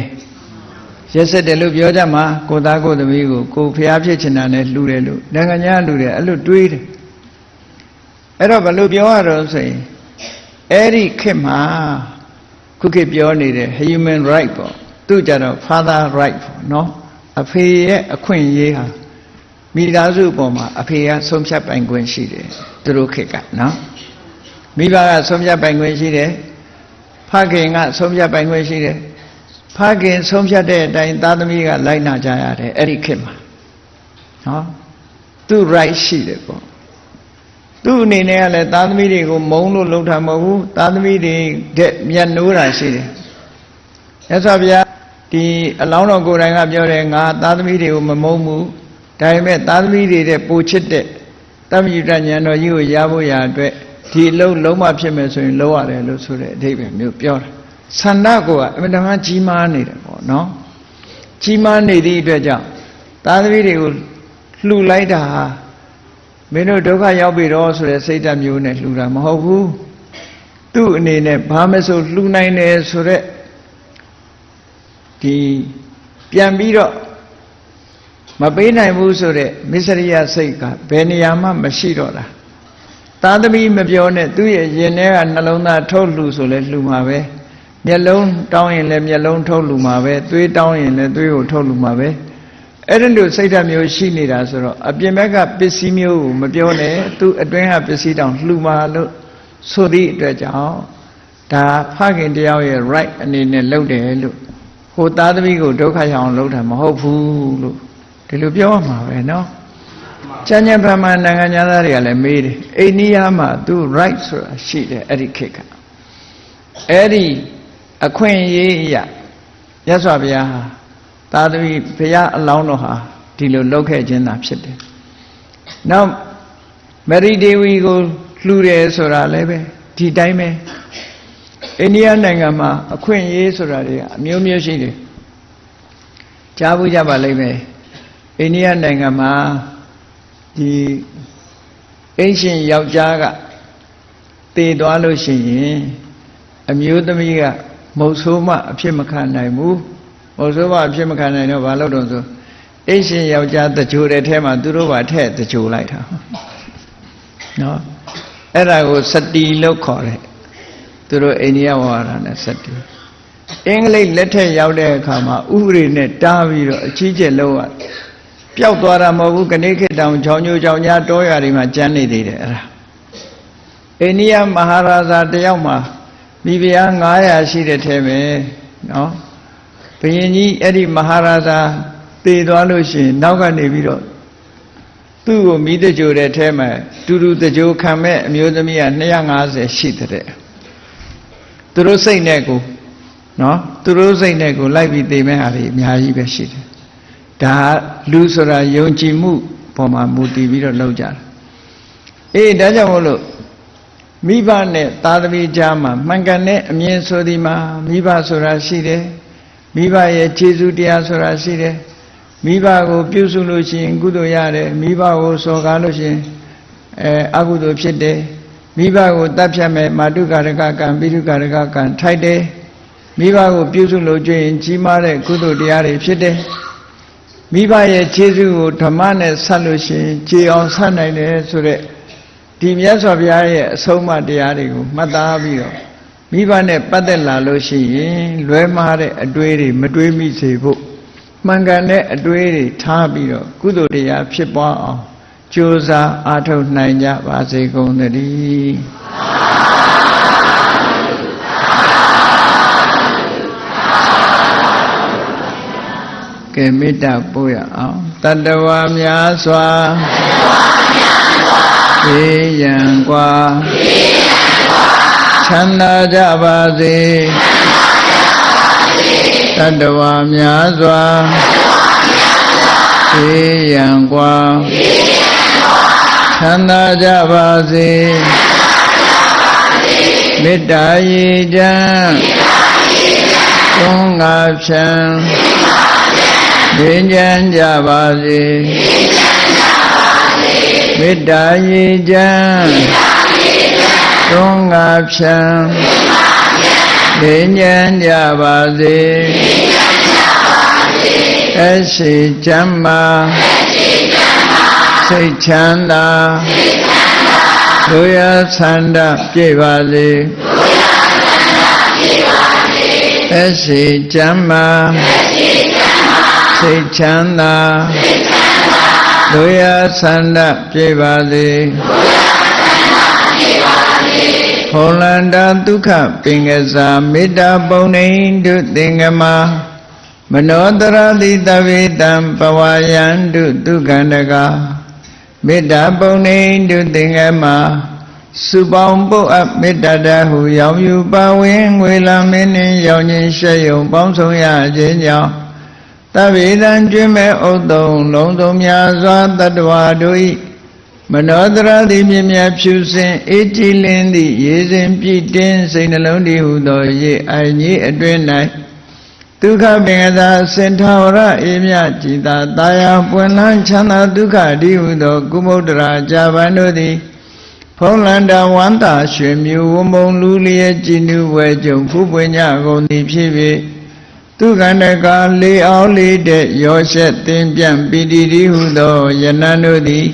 ရက်ဆက်တယ်လို့ပြောကြမှာကိုသားကိုသမီးကိုကိုဖျားဖြစ်ချင်တာနဲ့လှူတယ်လို့နိုင်ငံညာလှူတယ်အဲ့လိုတွေးတယ် အဲ့တော့ဘယ်လိုပြောရတော့ဆိုရင်အဲ့ဒီခေတ်မှာခုခေတ်ပြောနေတဲ့ human right ပေါ့သူကြတော့ father right ပေါ့နော်အဖေရဲ့အခွင့်အရေးဟာမိသားစုပေါ်မှာအဖေကဆုံးဖြတ်ပိုင်ခွင့်ရှိတယ်သူတို့ခေတ်ကနော်မိဘကဆုံးဖြတ်ပိုင်ခွင့်ရှိတယ်ဖခင်ကဆုံးဖြတ်ပိုင်ခွင့်ရှိတယ်ဖခင်ဆုံးဖြတ်တဲ့အတိုင်းသားသမီးကလိုက်နာကြရတယ်အဲ့ဒီခေတ်မှာနော်သူ right ရှိတယ်ပေါ့ သူ့အနေနဲ့ကလည်းသားသမီးတွေကိုမုံလို့လှုပ်တာမဟုတ်ဘူးသားသမီးတွေတဲ့မျက်နှိုးတာရှိတယ်ရသော်ဗျာဒီအလောင်းတော်ကိုယ်တိုင်ကပြောတယ်ငါသားသမီးတွေကိုမမုံဘူးဒါပေမဲ့သားသမီးတွေတဲ့ပိုချစ်တဲ့တမယုတဉာဏ်တော်ကြီးကိုရဖို့ရာအတွက်ဒီအလုံးလုံးမဖြစ်မယ်ဆိုရင်လုံးရတယ်လို့ဆိုတဲ့အဓိပ္ပာယ်မျိုးပြောတာဆန္ဒကိုကအမြဲတမ်းကြီးမားနေတယ်ပေါ့နော်ကြီးမားနေသည့်အတွက်ကြောင့်သားသမီးတွေကိုလှူလိုက်တာဟာ မင်းတို့ဒုက္ခရောက်ပြီတော့ဆိုတဲ့စိတ်ဓာတ်မျိုးနဲ့လှူတာမဟုတ်ဘူးသူ့အနေနဲ့ဘာမဆိုလှူနိုင်တယ်ဆိုတဲ့ဒီပြန်ပြီးတော့မပေးနိုင်ဘူးဆိုတဲ့မစ္စရိယစိတ်ကဘယ်နေရာမှမရှိတော့တာသာသမီမပြောနဲ့သူ့ရဲ့ရင်ထဲကနှလုံးသားထုတ်လှူဆိုလဲလှူမှာပဲမျက်လုံးတောင်းရင်လည်းမျက်လုံးထုတ်လှူမှာပဲသွေးတောင်းရင်လည်းသွေးကိုထုတ်လှူမှာပဲ အဲ့ဒီလိုစိတ်ဓာတ်မျိုးရှိနေတာဆိုတော့အပြင်ဘက်ကပစ္စည်းမျိုးကိုမပြောနဲ့သူ့အတွင်းကပစ္စည်းတောင်လှူမှာလို့ဆိုသည့်အတွက်ကြောင့်ဒါဖခင်တယောက်ရဲ့ right အနေနဲ့လုပ်တယ်လို့ဟိုသားသမီးကိုဒုက္ခရောက်အောင်လုပ်တာမဟုတ်ဘူးလို့ဒီလိုပြောရမှာပဲเนาะကျန်ကျန်ဗမာနိုင်ငံသားတွေကလည်းမေးတယ်အိန္ဒိယမှာသူ right ဆိုတာရှိတယ်အဲ့ဒီခေတ်ကအဲ့ဒီအခွင့်အရေးအရာရသော်ဘုရားဟာ သာသမီဘုရားအလောင်းတော်ဟာဒီလိုလုပ်ခဲ့ခြင်းသာဖြစ်တယ်နောက်မရိဒေဝီကိုလှူတယ်ဆိုတာလည်းပဲဒီတိုင်းပဲအိန္ဒိယနိုင်ငံမှာအခွင့်အရေးဆိုတာတွေကအမျိုးမျိုးရှိတယ်ကြားဘူးကြပါလိမ့်မယ်အိန္ဒိယနိုင်ငံမှာဒီအင်းရှင်ယောက်ျားကတည်သွားလို့ရှိရင်အမျိုးသမီးကမုတ်ဆိုးမအဖြစ်မခံနိုင်ဘူး မုတ်ဆိုးမအဖြစ်မခံနိုင်တော့ဘာလို့တော့ဆိုအင်းရှင်ယောက်ျားတကြိုတဲ့ထဲမှာသူတို့ပါထည့်တကြိုလိုက်တာနော်အဲ့ဒါကိုစတီလို့ခေါ်တယ်သူတို့အိန္ဒိယဝါဒနဲ့စတီအင်္ဂလိပ်လက်ထက်ရောက်တဲ့အခါမှာဥပဒေနဲ့တားပြီးတော့အကြီးကျယ်လောက်ရပျောက်သွားတာမဟုတ်ဘူးကနေခေတောင်ချောင်းညိုချောင်းညာတောရွာတွေမှာကျန်းနေသေးတယ်အဲ့ဒါအိန္ဒိယမဟာရာဇာတယောက်မှာမိဖုရား900ရှိတဲ့ထဲပဲနော် ဘုရင်ကြီးအဲ့ဒီမဟာရာဇာတည်သွားလို့ရှိရင်နောက်ကနေပြီးတော့သူ့ကိုမိတကြိုတဲ့ထဲမှာတူတူတကြိုခံမဲ့အမျိုးသမီးက250ရှိတဲ့သူတို့စိတ်နဲ့ကိုနော်သူတို့စိတ်နဲ့ကိုလိုက်ပြီးသိမဲ့ဟာတွေအများကြီးပဲရှိတယ်ဒါလူဆိုတာယုံကြည်မှုပေါ်မှာမူတည်ပြီးတော့လုပ်ကြတာအေးဒါကြောင့်မို့လို့မိဘနဲ့သားသမီးကြားမှာမှန်ကန်တဲ့အမြင်ဆိုဒီမှာမိဘဆိုတာရှိတယ် မိဘရဲ့ခြေစွတရားဆိုတာရှိတယ်မိဘကိုပြုစုလို့ရှိရင်ကုသိုလ်ရတယ်မိဘကိုစော်ကားလို့ရှိရင်အဲအကုသိုလ်ဖြစ်တယ်မိဘကိုတတ်ဖြတ်မဲ့မာတုကာရကကံပိတုကာရကကံထိုက်တယ်မိဘကိုပြုစုလို့ကျွရင်ကြီးမားတဲ့ကုသိုလ်တရားတွေဖြစ်တယ်မိဘရဲ့ခြေစွကိုဓမ္မနဲ့ဆက်လို့ရှိရင်ကြည်အောင်ဆက်နိုင်တယ်ဆိုတဲ့ဒီမြတ်စွာဘုရားရဲ့အဆုံးအမတရားတွေကိုမှတ်သားပြီးတော့ မိဘနဲ့ပတ်သက်လာလို့ရှိရင်လွဲမှားတဲ့အတွေ့တွေမတွေးမိစေဖို့မှန်ကန်တဲ့အတွေ့တွေထားပြီးတော့ကုသိုလ်တရားဖြစ်ပွားအောင်ကြိုးစားအားထုတ်နိုင်ကြပါစေကုန်သတည်းကဲမေတ္တာပို့ရအောင်တတဝါများစွာတတဝါများစွာ ဘေးရန်กว่า ချမ်းသာကြပါစေတတ္တဝါများစွာဘေးရန်กว่าချမ်းသာကြပါစေမေတ္တာရေချမ်းသုံးငါဖြံဘေးချမ်းကြပါစေမေတ္တာရေချမ်း သုံးငါဖြံဘေးချမ်းကြပါစေအရှိချမ်းမာစိတ်ချမ်းသာဒုရဆန္ဒပြည့်ပါစေအရှိချမ်းမာစိတ်ချမ်းသာဒုရဆန္ဒပြည့်ပါစေ ဟောလန္တာဒုက္ခပင်ကစားမေတ္တာပုံနေတုသင်္ကမမနောတရတိတဝေတံပဝါယန္တုဒုက္ခန္တကမေတ္တာပုံနေတုသင်္ကမစုပေါင်းပုတ်အပ်မေတ္တာတဟုရောင်ယူပါဝင်ငွေလာမင်းနှင့်ရောင်ခြင်းရှက်ယုံပေါင်းဆောင်ရခြင်းကြောင့်တဗေဒံကျွင်းမဲ့ဥတုံလုံးစုံများစွာတတ္တဝါတို့၏ မနောတရတိမြင်မြတ်ဖြူစင်အေးကြည်လင်းသည့်ရေစဉ်ပြည့်တင်းစိတ်နှလုံးတည်ဟုသောရေအိုင်ကြီးအတွင်၌ဒုက္ခပင်ကသာစင်ထာဝရအေးမြကြည်သာတာယာပွင့်လန်းချမ်းသာဒုက္ခတည်ဟုသောကုမုဒ္ဒရာဇာဗန်တို့သည်ဖုံးလန္တာဝန္တာရွှေမြူဝမုံလူလျက်ကြည်နူဝဲကြုံဖူးပွင့်ကြကုန်သည်ဖြစ်၍သူကန္တကလေးအောင်လေးတဲ့ရောရှက်တင်ပြန့်ပီတိတိဟုသောယနန်တို့သည်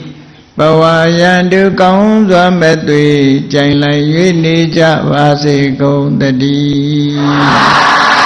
ဘဝယံတုကောင်းစွာမဲ့သွေကြိုင်လိုက်၍နေကြပါစေကုန်တည်း